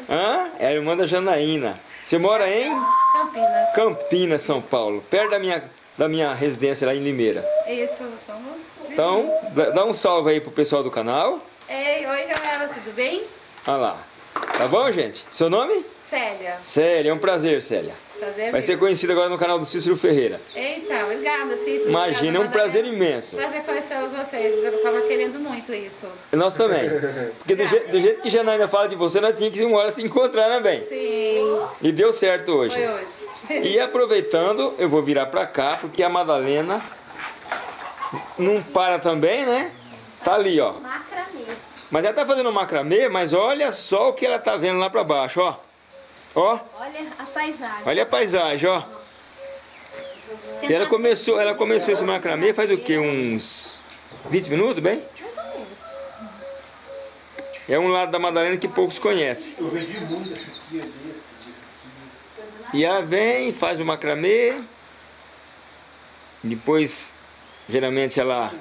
S2: Hã? É a irmã da Janaína. Você mora em
S5: Campinas.
S2: Campinas, São Paulo, perto da minha, da minha residência lá em Limeira.
S5: Isso, somos
S2: Então, dá- dá um salve aí pro pessoal do canal.
S5: Ei, oi galera, tudo bem?
S2: Olha lá. Tá bom, gente? Seu nome?
S5: Célia,
S2: Célia, é um prazer, Célia.
S5: prazer
S2: Vai ser conhecida agora no canal do Cícero Ferreira.
S5: Eita, obrigada, Cícero.
S2: Imagina, é um prazer imenso.
S5: Prazer conhecer vocês, eu tava querendo muito isso.
S2: Nós também. Porque do, je- do jeito que Janaína fala de você, nós tínhamos que uma hora se encontrar, né, bem?
S5: Sim,
S2: E deu certo hoje.
S5: foi hoje.
S2: E aproveitando, eu vou virar pra cá, porque a Madalena não para também, né? Tá ali, ó. Mas ela tá fazendo macramê, mas olha só o que ela tá vendo lá pra baixo, ó. Ó,
S3: Olha a paisagem.
S2: olha a paisagem, ó. E ela
S3: Sentado
S2: começou, ela começou esse macramê faz o quê? Uns 20 minutos, bem?
S3: Mais ou menos.
S2: É um lado da Madalena que poucos conhecem.
S4: Eu vendi muito esse aqui, desse.
S2: E ela vem, faz o macramê. Depois, geralmente ela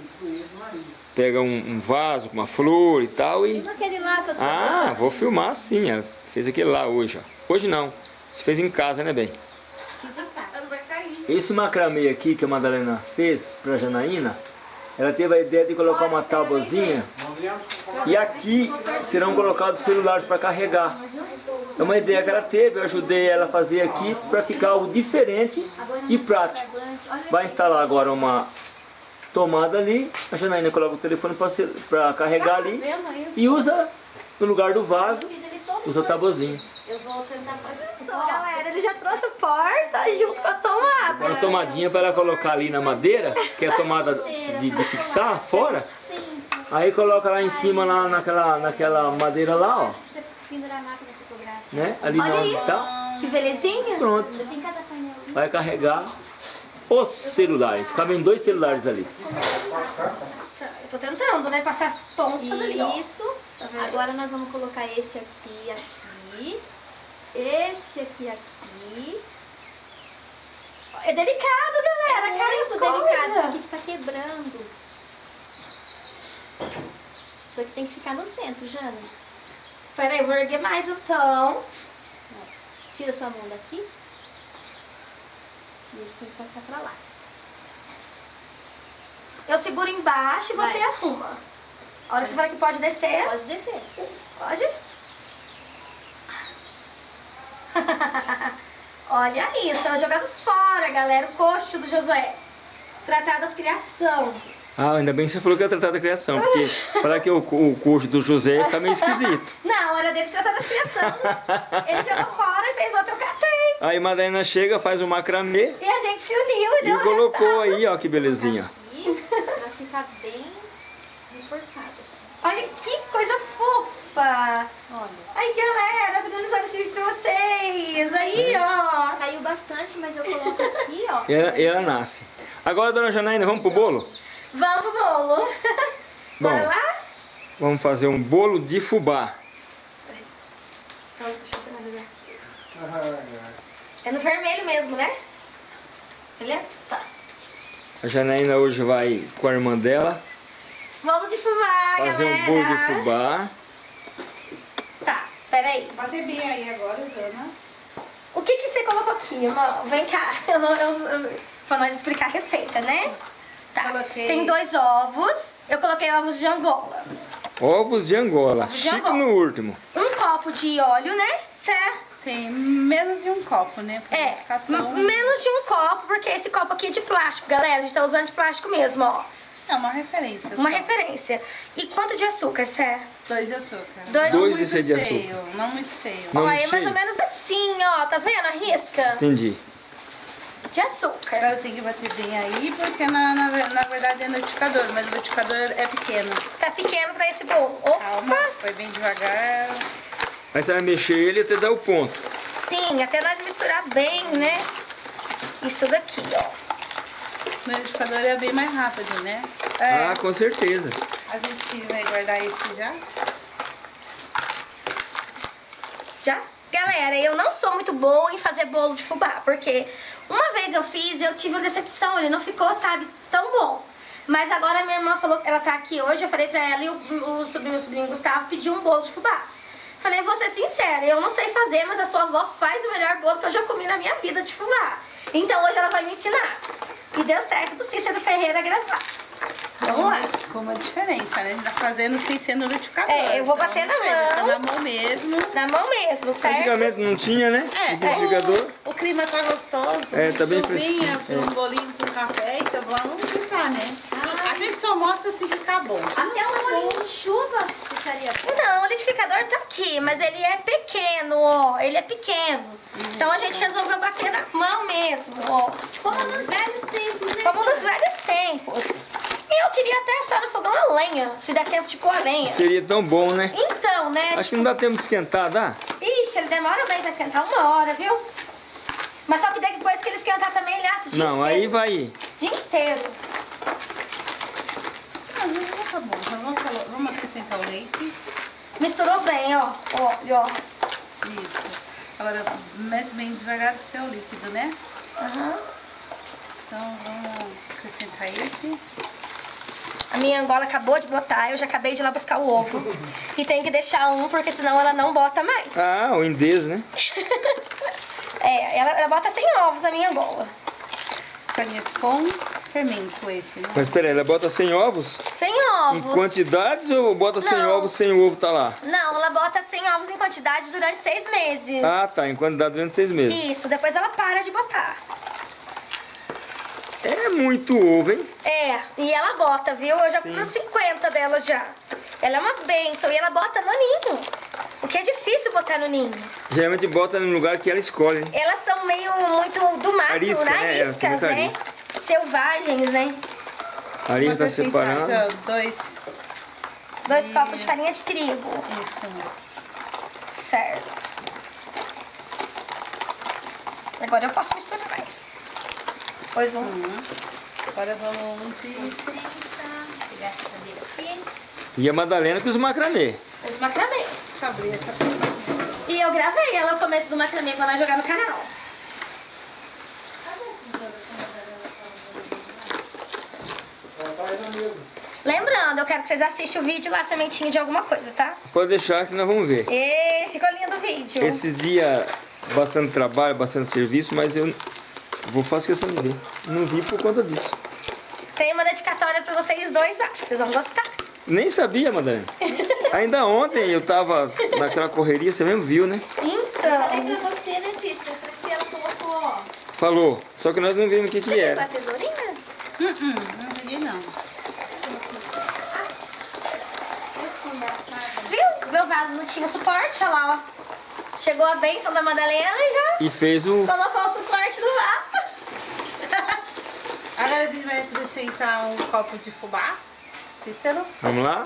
S2: pega um, um vaso com uma flor e tal e...
S3: Naquele lá que eu tô
S2: Ah, vou filmar sim. Ela fez aquele lá hoje, ó. Hoje não. Você fez em casa, né, bem?
S3: Fiz em casa.
S5: Vai cair.
S2: Esse macramê aqui que a Madalena fez pra Janaína, ela teve a ideia de colocar uma tábuazinha e aqui serão colocados celulares para carregar. É uma ideia que ela teve, eu ajudei ela a fazer aqui para ficar algo diferente e prático. Vai instalar agora uma tomada ali, a Janaína coloca o telefone para carregar ali
S5: Vendo isso?
S2: e usa no lugar do vaso, usa a tabuazinha.
S3: Eu vou tentar fazer
S1: Só, galera, ele já trouxe o porta junto com a tomada.
S2: Uma tomadinha para ela colocar ali na madeira, que é a tomada de, de fixar fora.
S3: Sim.
S2: Aí coloca lá em cima, lá naquela, naquela madeira lá, ó.
S3: A.
S2: Né? Ali na
S1: Olha
S2: onde
S1: isso.
S2: tá.
S1: Que belezinha.
S2: Pronto.
S3: Tem cada painel.
S2: Vai carregar os celulares. Cabem dois celulares ali.
S1: Eu tô tentando, né? Passar as pontas ali, ó.
S3: Isso.
S1: Tá?
S3: Agora nós vamos colocar esse aqui, aqui. Esse aqui, aqui.
S1: É delicado, galera.
S3: Muito
S1: isso
S3: delicado. Isso aqui que tá quebrando. Isso aqui tem que ficar no centro, Jana.
S1: Peraí, eu vou erguer mais então.
S3: Tira sua mão daqui. E esse tem que passar pra lá.
S1: Eu seguro embaixo e você
S3: Vai.
S1: arruma. A hora que você fala que pode descer,
S3: Pode descer.
S1: pode. Olha isso, estão jogando fora, galera, o coxo do Josué. Tratadas criação.
S2: Ah, ainda bem que você falou que ia tratar da criação, porque falar que o, o coxo do José tá meio esquisito.
S1: Não, era dele tratar das criações. Ele jogou fora e fez outro, eu catei.
S2: Aí Madalena chega, faz o macramê
S1: E a gente se uniu e deu
S2: e colocou
S1: resultado.
S2: aí, ó, que belezinha.
S3: Aqui, pra ficar bem reforçado.
S1: Olha que coisa fofa.
S3: Olha.
S1: Ai, galera, finalizando esse vídeo pra vocês. Aí, ó.
S3: Caiu bastante, mas eu coloco aqui, ó.
S2: E ela, e ela nasce. Agora, dona Janaína, vamos pro bolo?
S1: Vamos pro bolo. Bora
S2: Bom.
S1: lá?
S2: Vamos fazer um bolo de fubá.
S1: Deixa eu finalizar. É no vermelho mesmo, né? Beleza? Tá.
S2: A Janaína hoje vai com a irmã dela
S1: Bolo de fubá,
S2: fazer
S1: galera.
S2: um bolo de fubá.
S1: Tá, peraí.
S5: Bater bem aí agora, Jana.
S1: O que que você colocou aqui, irmão? Vem cá, eu não, eu, eu- pra nós explicar a receita, né? Tá,
S5: Coloquei.
S1: tem dois ovos. Eu coloquei ovos de Angola.
S2: Ovos de Angola.
S1: Ovos de
S2: Chique
S1: Angola.
S2: no último.
S1: Um copo de óleo, né? Certo?
S5: Sim, menos de um copo, né? Pra
S1: É,
S5: ficar tão...
S1: menos de um copo, porque esse copo aqui é de plástico, galera. A gente tá usando de plástico mesmo, ó.
S5: É uma referência
S1: Uma
S5: só.
S1: referência. E quanto de açúcar, Sé?
S5: Dois de açúcar.
S1: Dois-
S5: não
S2: Dois
S5: muito
S2: de açúcar.
S5: seio, Não muito seio.
S2: Não
S1: ó, é mais ou menos assim, ó. Tá vendo a risca?
S2: Entendi.
S1: De açúcar.
S5: Agora tem que bater bem aí, porque na, na, na verdade é notificador, mas o notificador é pequeno.
S1: Tá pequeno pra esse bolo.
S5: Calma,
S1: Opa!
S5: foi bem devagar.
S2: Aí você vai mexer ele até dar o ponto.
S1: Sim, até nós misturar bem, né? Isso daqui, ó.
S5: O notificador é bem mais rápido, né?
S1: É.
S2: Ah, com certeza.
S5: A gente vai guardar esse já.
S1: Já? Galera, eu não sou muito boa em fazer bolo de fubá, porque uma vez eu fiz, eu tive uma decepção, ele não ficou, sabe, tão bom. Mas agora minha irmã falou, ela tá aqui hoje, eu falei pra ela e o, o sobrinho, meu sobrinho Gustavo pediu um bolo de fubá. Falei, vou ser sincera, eu não sei fazer, mas a sua avó faz o melhor bolo que eu já comi na minha vida de fubá. Então hoje ela vai me ensinar. E deu certo do Cícero Ferreira gravar. Vamos lá.
S5: Com uma diferença, né? A gente tá fazendo sem ser no notificador.
S1: É, eu vou bater na
S5: tá
S1: mão.
S5: na mão mesmo.
S1: Na mão mesmo, certo?
S2: Antigamente não tinha, né?
S5: É,
S2: Identificador.
S5: O, o clima tá gostoso.
S2: É, tá bem
S5: chuvinha,
S2: fresquinho,
S5: com
S2: é.
S5: um bolinho com café, então vamos ficar, né? Gente só mostra se ficar bom.
S3: Até um bolinho de chuva ficaria bom.
S1: Não, o liquidificador tá aqui, mas ele é pequeno, ó. Ele é pequeno. Então a gente resolveu bater na mão mesmo, ó.
S3: Como nos velhos tempos, né?
S1: Como nos velhos tempos. E eu queria até assar no fogão a lenha, se der tempo de pôr a lenha.
S2: Seria tão bom, né?
S1: Então, né?
S2: Acho que não dá tempo de esquentar, dá?
S1: Ixi, ele demora bem pra esquentar uma hora, viu? Mas só que depois que ele esquentar também, ele assa o dia
S2: Não, aí
S1: inteiro.
S2: vai.
S1: O dia inteiro.
S5: Ah, não, tá bom. Então vamos, vamos acrescentar o leite.
S1: Misturou bem, ó. Ó, e ó.
S5: Isso. Agora mexe bem devagar porque é o líquido, né?
S1: Aham.
S5: Então vamos acrescentar esse.
S1: A minha Angola acabou de botar, eu já acabei de ir lá buscar o ovo. E tem que deixar um, porque senão ela não bota mais.
S2: Ah, o indês, né?
S1: É, ela, ela bota sem ovos a minha Angola.
S5: Farinha com fermento esse, né?
S2: Mas peraí, ela bota 100 ovos?
S1: Sem
S2: Em
S1: ovos.
S2: quantidades ou bota 100
S1: Não.
S2: ovos sem o ovo tá lá?
S1: Não, ela bota 100 ovos em quantidade durante seis meses.
S2: Ah, tá. Em quantidade durante seis meses.
S1: Isso, depois ela para de botar.
S2: É muito ovo, hein?
S1: É, e ela bota, viu? Eu já fui 50 dela já. Ela é uma benção e ela bota no ninho. O que é difícil botar no ninho.
S2: Geralmente bota no lugar que ela escolhe. né?
S1: Elas são meio muito do mato,
S2: Arisca,
S1: né?
S2: né? Elas são
S1: Ariscas,
S2: muito
S1: né?
S2: arisca.
S1: Selvagens, né?
S2: A
S5: Vou
S2: tá separando.
S5: ó, Dois.
S1: Dois
S5: de-
S1: copos de farinha de trigo.
S5: Isso.
S1: Certo. Agora eu posso misturar mais. Pois um.
S5: Agora vamos de
S3: Licença. pegar essa cadeira aqui.
S2: E a Madalena com os macramê.
S1: Fez macramê.
S5: Deixa eu abrir essa.
S1: E eu gravei ela no começo do macramê quando ela jogar no canal.
S4: Ela tá aí na mesa.
S1: Lembrando, eu quero que vocês assistam o vídeo lá, sementinha de alguma coisa, tá?
S2: Pode deixar que nós vamos ver.
S1: E ficou lindo o vídeo.
S2: Esses dias, bastante trabalho, bastante serviço, mas eu vou fazer questão de ver. Não vi por conta disso.
S1: Tem uma dedicatória pra vocês dois lá, acho que vocês vão gostar.
S2: Nem sabia, Madalena. Ainda ontem eu tava naquela correria, você mesmo viu, né?
S3: Falei
S1: Então,
S3: pra você, né, Cícero? Eu falei ela colocou, ó.
S2: Falou, só que nós não vimos o que que
S1: você pegou a
S2: era.
S1: tesourinha?
S5: Hum, não peguei não.
S1: Viu? Tinha suporte, olha lá, ó. Chegou a bênção da Madalena e já
S2: E fez o...
S1: colocou o suporte no vaso.
S5: Agora a gente vai acrescentar um copo de fubá. Cícero.
S2: Vamos lá?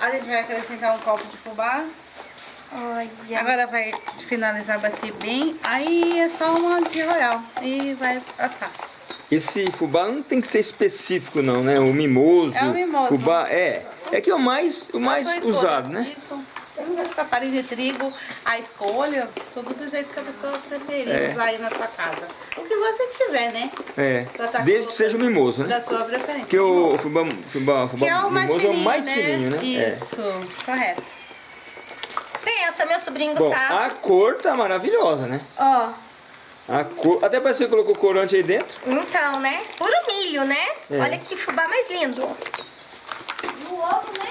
S5: A gente vai acrescentar um copo de fubá.
S1: Olha.
S5: Agora vai finalizar, bater bem. Aí é só uma de royal. E vai assar.
S2: Esse fubá não tem que ser específico não, né? O mimoso.
S5: É o mimoso.
S2: Fubá, é. É que é o mais, o mais
S5: sua escolha.
S2: usado, né?
S5: Isso. Com a farinha de trigo, a escolha, tudo do jeito que a pessoa preferir
S2: É.
S5: usar aí na sua casa. O que você tiver, né?
S2: É.
S5: Tá
S2: Desde que seja o mimoso, né?
S5: Da sua preferência.
S2: Porque o fubá, fubá, fubá
S5: Que é o mais fininho,
S2: é o mais
S5: né?
S2: fininho, né? É.
S5: Isso, correto.
S1: Pensa, meu sobrinho
S2: Bom,
S1: Gustavo.
S2: a cor tá maravilhosa, né?
S1: Ó,
S2: A cor... Até parece que você colocou corante aí dentro.
S1: então, né? Puro milho, né?
S2: É.
S1: Olha que fubá mais lindo.
S3: Ovo, né?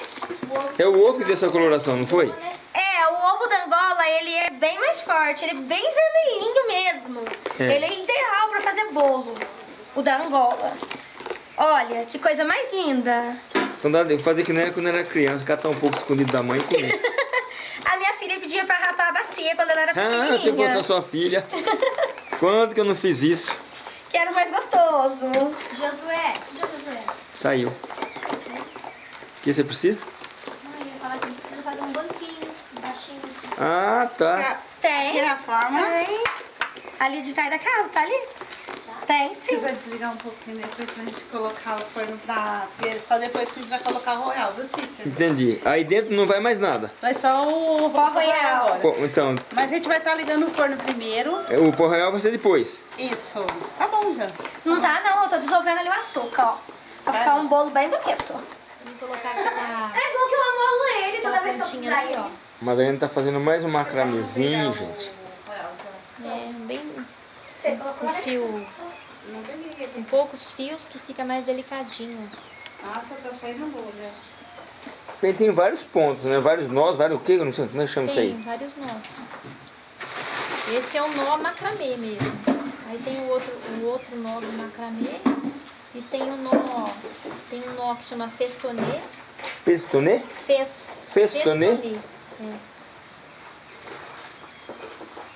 S3: O ovo.
S2: É o ovo que deu essa coloração, não foi?
S1: É, o ovo da Angola, ele é bem mais forte, ele é bem vermelhinho mesmo.
S2: É.
S1: Ele é ideal pra fazer bolo, o da Angola. Olha, que coisa mais linda.
S2: Então dá- eu fazia que nem era quando eu era criança, catar um pouco escondido da mãe e comer.
S1: A minha filha pedia pra rapar a bacia quando ela era
S2: ah, se fosse a
S1: pequenininha.
S2: sua filha. Quando que eu não fiz isso?
S1: Que era o mais gostoso.
S3: Josué. Josué?
S2: Saiu. O que você precisa?
S3: Ai, eu ia falar que a gente precisa fazer um banquinho baixinho assim.
S2: Ah, tá.
S1: Tem.
S5: Aqui na forma.
S1: Tem. Ali de trás da casa, tá ali? Tem, sim.
S5: Precisa desligar um pouquinho depois pra gente colocar o forno pra... Porque só depois que a gente vai colocar o royal, viu, Cícero?
S2: Entendi. Aí dentro não vai mais nada.
S5: Vai só o
S1: Pó royal.
S5: agora.
S2: Pô, então,
S5: Mas a gente vai estar ligando o forno primeiro.
S2: o pó real vai ser depois.
S5: Isso. Tá bom já.
S1: Não tá, não. Eu tô dissolvendo ali o açúcar, ó. Pra ficar um bolo bem bonito.
S3: Vamos colocar aquela...
S1: É bom que eu amolo ele toda vez que eu precisar
S3: ali, ó.
S2: A Madalena tá fazendo mais um macramezinho, gente.
S3: É, bem
S1: Você colocou
S3: um fio, com poucos fios que fica mais delicadinho.
S5: Nossa, tá saindo boa já.
S2: Bem, tem vários pontos, né? Vários nós, vários o quê? Eu não sei como é que chama isso
S3: Tem
S2: aí.
S3: vários nós. Esse é o nó macramê mesmo. Aí tem o outro, o outro nó do macramê. E tem o nó, tem um nó que chama festonê.
S2: Pestonê?
S3: Fes,
S2: Festonê?
S3: É.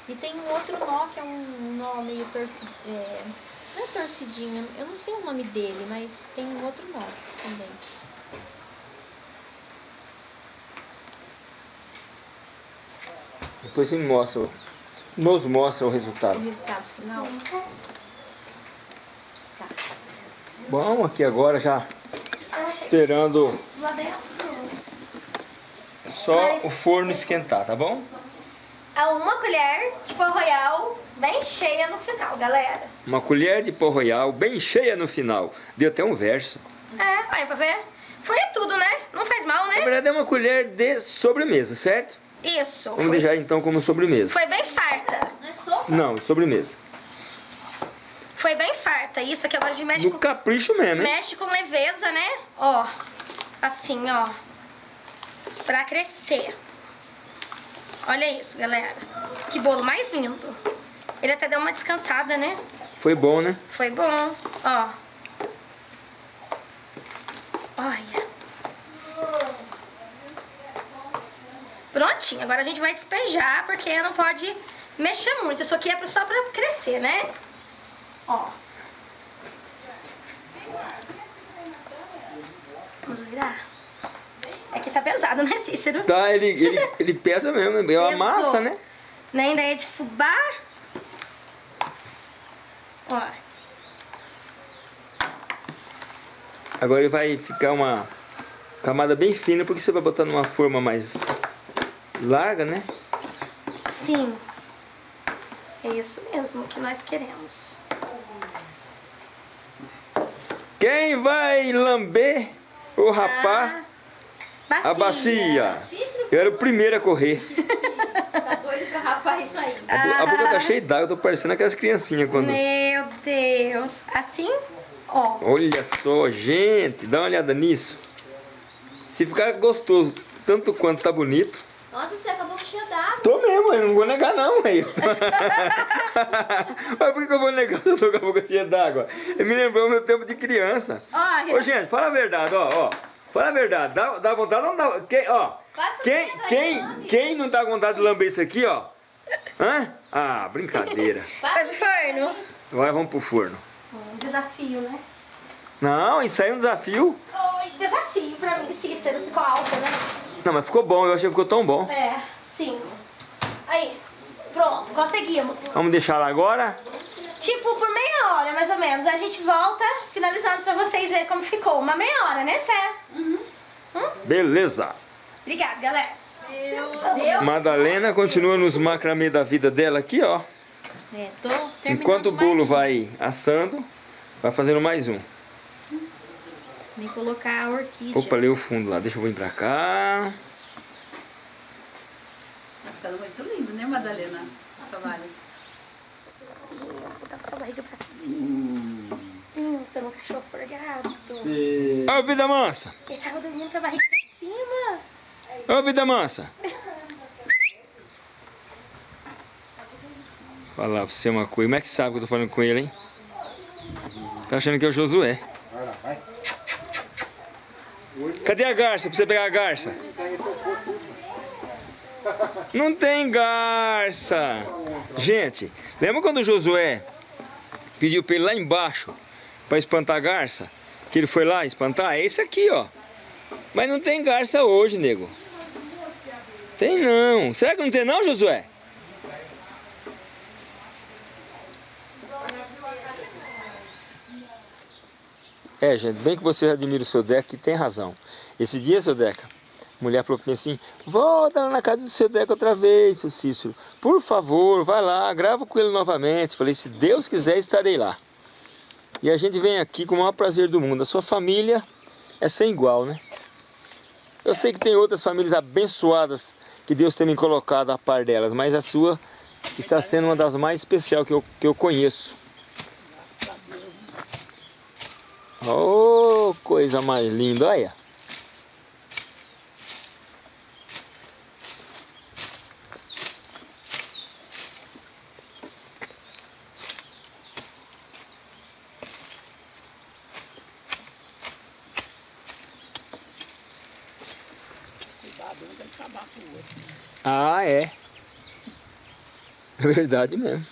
S3: E tem um outro nó que é um nó meio torcido. É, não é torcidinho, eu não sei o nome dele, mas tem um outro nó também.
S2: Depois você mostra, o- nos mostra o
S3: O
S2: resultado.
S3: resultado final.
S2: Bom, aqui agora já esperando só o forno esquentar, tá bom?
S1: A uma colher de pó royal bem cheia no final, galera.
S2: Uma colher de pó royal bem cheia no final. Deu até um verso.
S1: É, aí pra ver. Foi tudo, né? Não faz mal,
S2: Na
S1: né?
S2: verdade é uma colher de sobremesa, certo?
S1: Isso.
S2: Vamos
S1: Foi,
S2: deixar então como sobremesa.
S1: foi bem farta.
S3: Não é sopa?
S2: Não, sobremesa.
S1: Foi bem farta. Isso aqui agora a gente mexe
S2: No
S1: com,
S2: capricho mesmo, hein?
S1: mexe com leveza, né? Ó. Assim, ó. Pra crescer. Olha isso, galera. Que bolo mais lindo. Ele até deu uma descansada, né?
S2: Foi bom, né?
S1: Foi bom. Ó. Olha. Prontinho. Agora a gente vai despejar, porque não pode mexer muito. Isso aqui é só pra crescer, né? Ó. Vamos virar? É que tá pesado, né, Cícero?
S2: Tá, ele, ele, ele pesa mesmo, né? É uma
S1: Pesou.
S2: massa, né?
S1: Nem ideia de fubá. Ó.
S2: Agora ele vai ficar uma Camada bem fina, porque você vai botar numa forma mais larga, né?
S1: Sim. É isso mesmo que nós queremos.
S2: Quem vai lamber ou rapar
S1: Bacia.
S2: a bacia?
S3: Cícero
S2: Eu era o primeiro a correr.
S3: tá doido pra rapar isso aí.
S2: A, bo- a boca tá cheia d'água, eu tô parecendo aquelas criancinhas quando...
S1: Meu Deus. Assim, ó.
S2: Olha só, gente, dá uma olhada nisso. Se ficar gostoso tanto quanto tá bonito,
S3: Nossa, você cheia d'água.
S2: tô mesmo, eu não vou negar não, aí. Mas por que eu vou negar se eu tô com a boca cheia d'água? Me lembrou o meu tempo de criança.
S1: Ó,
S2: Ô, gente, fala a verdade, ó, ó. Fala a verdade, dá, dá vontade ou não dá? Quem, ó,
S3: Passa
S2: quem, quem, quem não tá com vontade de lamber isso aqui, ó? Hã? Ah, brincadeira.
S1: Faz o forno.
S2: Agora vamos pro forno.
S1: Um desafio, né?
S2: Não, isso aí é um desafio.
S1: Oi, desafio pra mim, Cícero. Ficou alto, né?
S2: Não, mas ficou bom, eu achei que ficou tão bom.
S1: É, sim. Aí, pronto, conseguimos.
S2: Vamos deixar lá agora?
S1: Tipo, por meia hora, mais ou menos. A gente volta, finalizando pra vocês verem como ficou. Uma meia hora, né, Sé?
S2: Beleza.
S1: Obrigada, galera.
S3: Deu?
S2: Madalena continua nos macramê da vida dela aqui, ó.
S3: É, tô terminando
S2: Enquanto o bolo
S3: um.
S2: vai assando, vai fazendo mais um.
S3: Vem colocar a orquídea.
S2: Opa, leu o fundo lá. Deixa eu vir pra cá.
S5: Tá ficando muito lindo, né, Madalena? Soares.
S1: Botar com a barriga pra cima. Hum, você é um cachorro forgado.
S2: Ô, vida mansa.
S1: Ele tava dormindo com a barriga pra cima.
S2: Ô, vida mansa. Falar pra você uma coisa. Como é que sabe que eu tô falando com ele, hein? Tá achando que é o Josué.
S4: Vai lá, vai.
S2: Cadê a garça pra você pegar a garça? Não tem garça. Gente, lembra quando Josué pediu pra ele lá embaixo pra espantar a garça? Que ele foi lá espantar? É esse aqui, ó. Mas não tem garça hoje, nego. Tem não. Será que não tem não, Josué? É, gente, bem que você admira o seu Deca, que tem razão. Esse dia, seu Deca, mulher falou pra mim assim, volta lá na casa do seu Deca outra vez, seu Cícero. Por favor, vai lá, grava com ele novamente. Falei, se Deus quiser, estarei lá. E a gente vem aqui com o maior prazer do mundo. A sua família é sem igual, né? Eu sei que tem outras famílias abençoadas que Deus tem me colocado a par delas, mas a sua está sendo uma das mais especiais que eu, que eu conheço. Oh, coisa mais linda, olha. Ah, é. É verdade mesmo.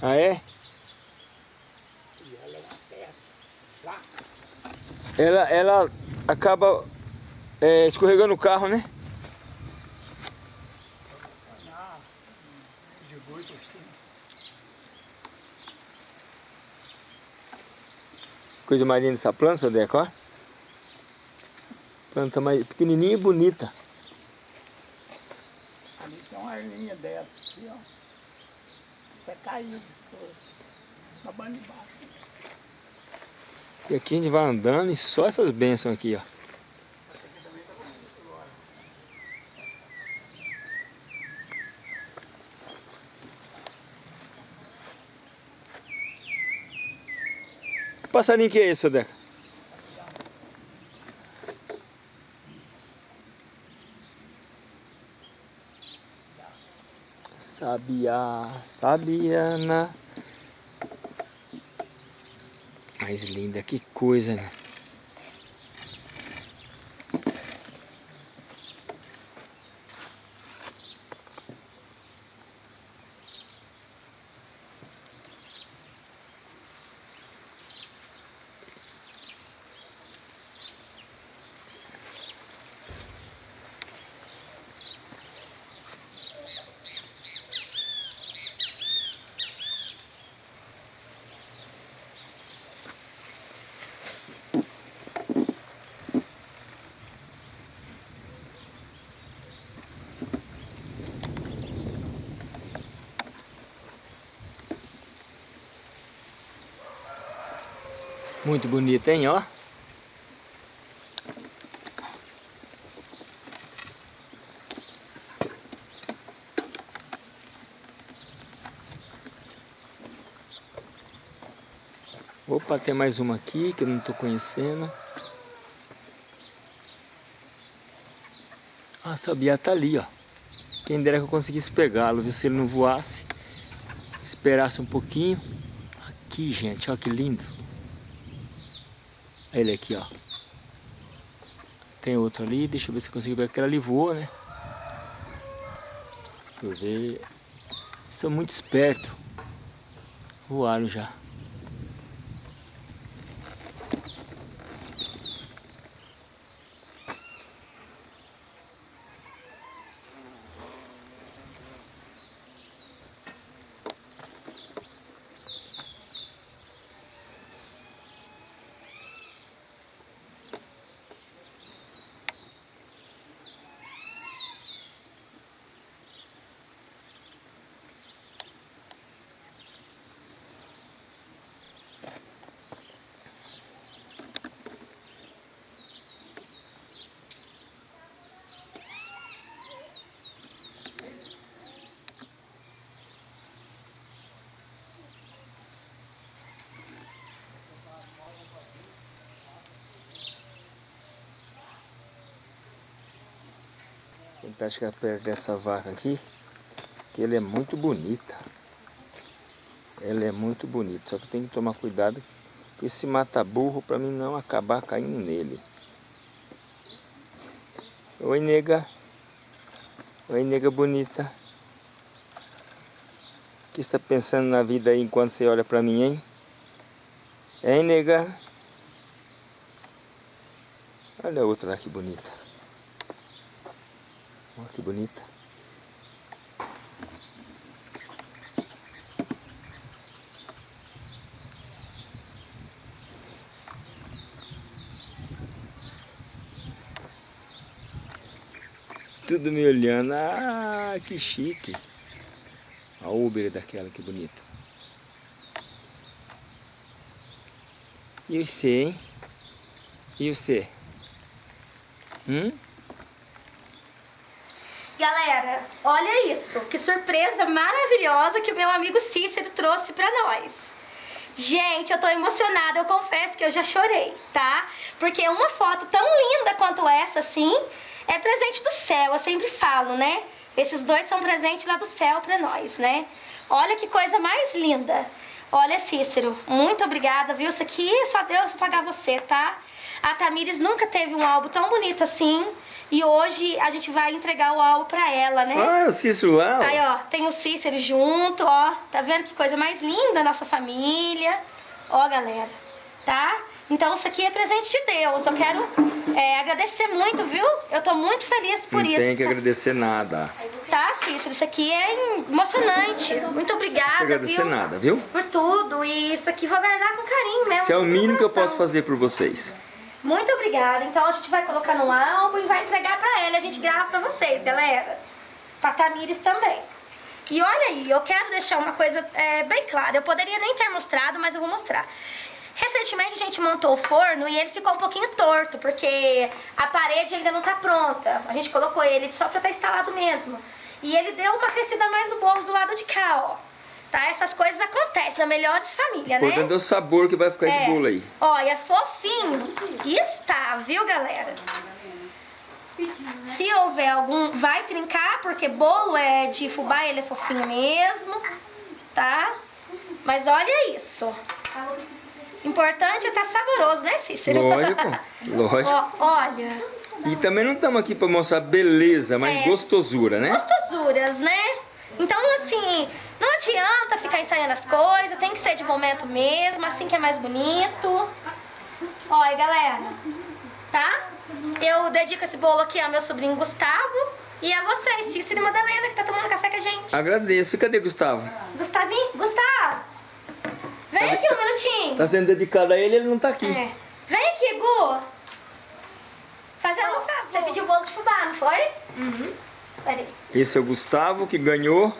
S2: Ah, é? Ela, ela acaba é, escorregando o carro, né? Coisa mais linda essa planta, seu Deco, ó. Planta mais pequenininha e bonita.
S6: Ali tem uma linha dessa aqui, ó. Até caiu. Na banda de baixo.
S2: E aqui a gente vai andando e só essas bênçãos aqui, ó. Passarinho que é esse, Deca? Sabiá, sabiana. Mais linda, que coisa, né? Muito bonita, hein, ó. Opa, tem mais uma aqui que eu não estou conhecendo. Ah, sabia tá ali, ó. Quem dera que eu conseguisse pegá-lo, viu? Se ele não voasse, esperasse um pouquinho. Aqui, gente, ó que lindo. Ele aqui, ó. Tem outro ali, deixa eu ver se eu consigo ver. Aquela ali voa, né? Deixa eu ver. São muito espertos. Voaram já. Chegar perto dessa vaca aqui, que ela é muito bonita. Ela é muito bonita, só que tem que tomar cuidado com esse mata-burro para mim não acabar caindo nele. Oi, nega. Oi, nega bonita. O que está pensando na vida aí enquanto você olha para mim, hein? Hein, nega? Olha a outra lá que bonita. Olha que bonita. Tudo me olhando. Ah, que chique. A Uber daquela, que bonita. E você, hein? E você? Hum?
S1: Galera, olha isso, que surpresa maravilhosa que o meu amigo Cícero trouxe pra nós. Gente, eu tô emocionada, eu confesso que eu já chorei, tá? Porque uma foto tão linda quanto essa, assim, é presente do céu, eu sempre falo, né? Esses dois são presentes lá do céu pra nós, né? Olha que coisa mais linda. Olha, Cícero, muito obrigada, viu? Isso aqui só Deus pagar você, tá? A Tamires nunca teve um álbum tão bonito assim. E hoje a gente vai entregar o álbum pra ela, né?
S2: Ah, o Cícero lá.
S1: Aí, ó, tem o Cícero junto, ó. Tá vendo que coisa mais linda nossa família? Ó, galera, tá? Então isso aqui é presente de Deus. Eu quero é, agradecer muito, viu? Eu tô muito feliz por
S2: Não
S1: isso.
S2: tem que
S1: tá?
S2: agradecer nada.
S1: Tá, Cícero, isso aqui é emocionante. Muito obrigada,
S2: Não tem que agradecer
S1: viu?
S2: nada, viu?
S1: Por tudo. E isso aqui vou guardar com carinho mesmo.
S2: Isso é o mínimo que eu posso fazer por vocês.
S1: Muito obrigada. Então a gente vai colocar no álbum e vai entregar pra ela. A gente grava pra vocês, galera. Pra Tamires também. E olha aí, eu quero deixar uma coisa é, bem clara. Eu poderia nem ter mostrado, mas eu vou mostrar. Recentemente a gente montou o forno e ele ficou um pouquinho torto, porque a parede ainda não tá pronta. A gente colocou ele só pra estar instalado mesmo. E ele deu uma crescida mais no bolo do lado de cá, ó. Tá? Essas coisas acontecem, na melhores família, né?
S2: Importante é o sabor que vai ficar esse
S1: É.
S2: bolo aí.
S1: Olha, fofinho. Está, viu, galera? Se houver algum, vai trincar, porque bolo é de fubá, ele é fofinho mesmo, tá? Mas olha isso. Importante é estar saboroso, né, Cícero?
S2: Lógico, lógico.
S1: Ó, olha,
S2: E também não estamos aqui para mostrar beleza, mas
S1: É.
S2: gostosura, né?
S1: gostosuras, né? Então, assim, não adianta ficar ensaiando as coisas, tem que ser de momento mesmo, assim que é mais bonito. Olha, galera, tá? Eu dedico esse bolo aqui ao meu sobrinho Gustavo e a vocês, Cícero e Madalena, que tá tomando café com a gente.
S2: Agradeço. E cadê Gustavo?
S1: Gustavinho, Gustavo, vem aqui um minutinho.
S2: Tá sendo dedicado a ele, ele não tá aqui.
S1: É. Vem aqui, Gu. Fazer um favor. Você pediu bolo de fubá, não foi? Uhum. Peraí.
S2: Esse é o Gustavo que ganhou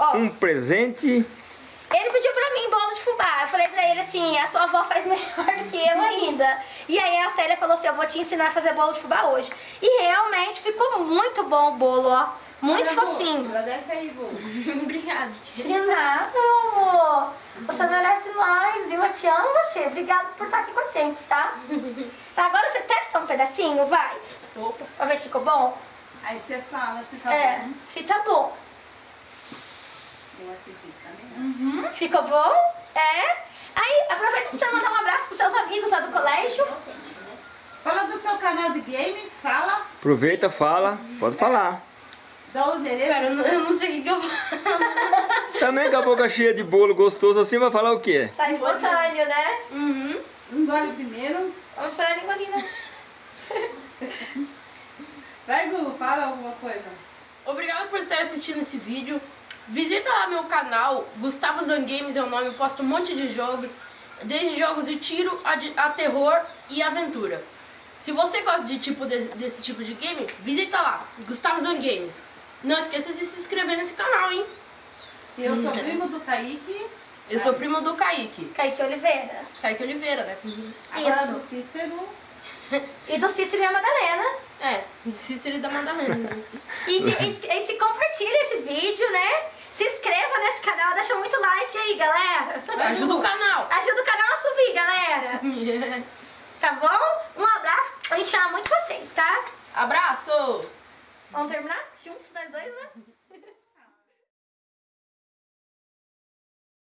S1: Ó,
S2: um presente.
S1: ele pediu pra mim bolo de fubá. Eu falei, pra ele assim, a sua avó faz melhor do que eu ainda. E aí a Célia falou assim, eu vou te ensinar a fazer bolo de fubá hoje. E realmente ficou muito bom o bolo, ó. Muito
S5: Olha,
S1: fofinho.
S5: Agradece aí, Bu.
S3: Obrigada.
S1: De nada, amor. Você merece mais, viu? Eu te amo você. Obrigada por estar aqui com a gente, tá? Tá, agora você testa um pedacinho, vai.
S5: Opa.
S1: Pra ver se ficou bom.
S5: Aí você fala se tá
S1: é,
S5: bom.
S1: se tá bom.
S5: Eu acho que sim, tá bem.
S1: Ficou bom? É? Aí, aproveita pra você mandar um abraço pros seus amigos lá do colégio.
S5: Fala do seu canal de games, fala.
S2: Aproveita, fala, pode falar.
S5: Dá o endereço.
S3: Pera, eu não, eu não sei o que eu
S2: Também com a boca cheia de bolo gostoso assim, vai falar o quê?
S1: Sai espontâneo, né?
S3: Uhum.
S5: Engole primeiro.
S1: Vamos esperar ele engolir, né?
S5: Vai, Gu, fala alguma coisa.
S7: Obrigado por estar assistindo esse vídeo. Visita lá meu canal, Gustavo Zan Games é o nome, eu posto um monte de jogos, desde jogos de tiro a, de- a terror e aventura. Se você gosta de tipo de- desse tipo de game, visita lá, Gustavo Zan Games. Não esqueça de se inscrever nesse canal, hein?
S5: Eu sou primo do Kaique.
S7: Eu sou primo do Kaique,
S1: Kaique Oliveira.
S7: Kaique Oliveira, né?
S5: Agora
S1: Isso.
S5: do Cícero.
S1: E do Cícero e a Madalena.
S7: É, Cícero e da Madalena.
S1: E se, e e se compartilha esse vídeo, né? Se inscreva nesse canal, deixa muito like aí, galera.
S7: Ajuda o canal.
S1: Ajuda o canal a subir, galera. Tá bom? Um abraço. A gente ama muito vocês, tá?
S7: Abraço!
S1: Vamos terminar? Juntos, nós dois, né?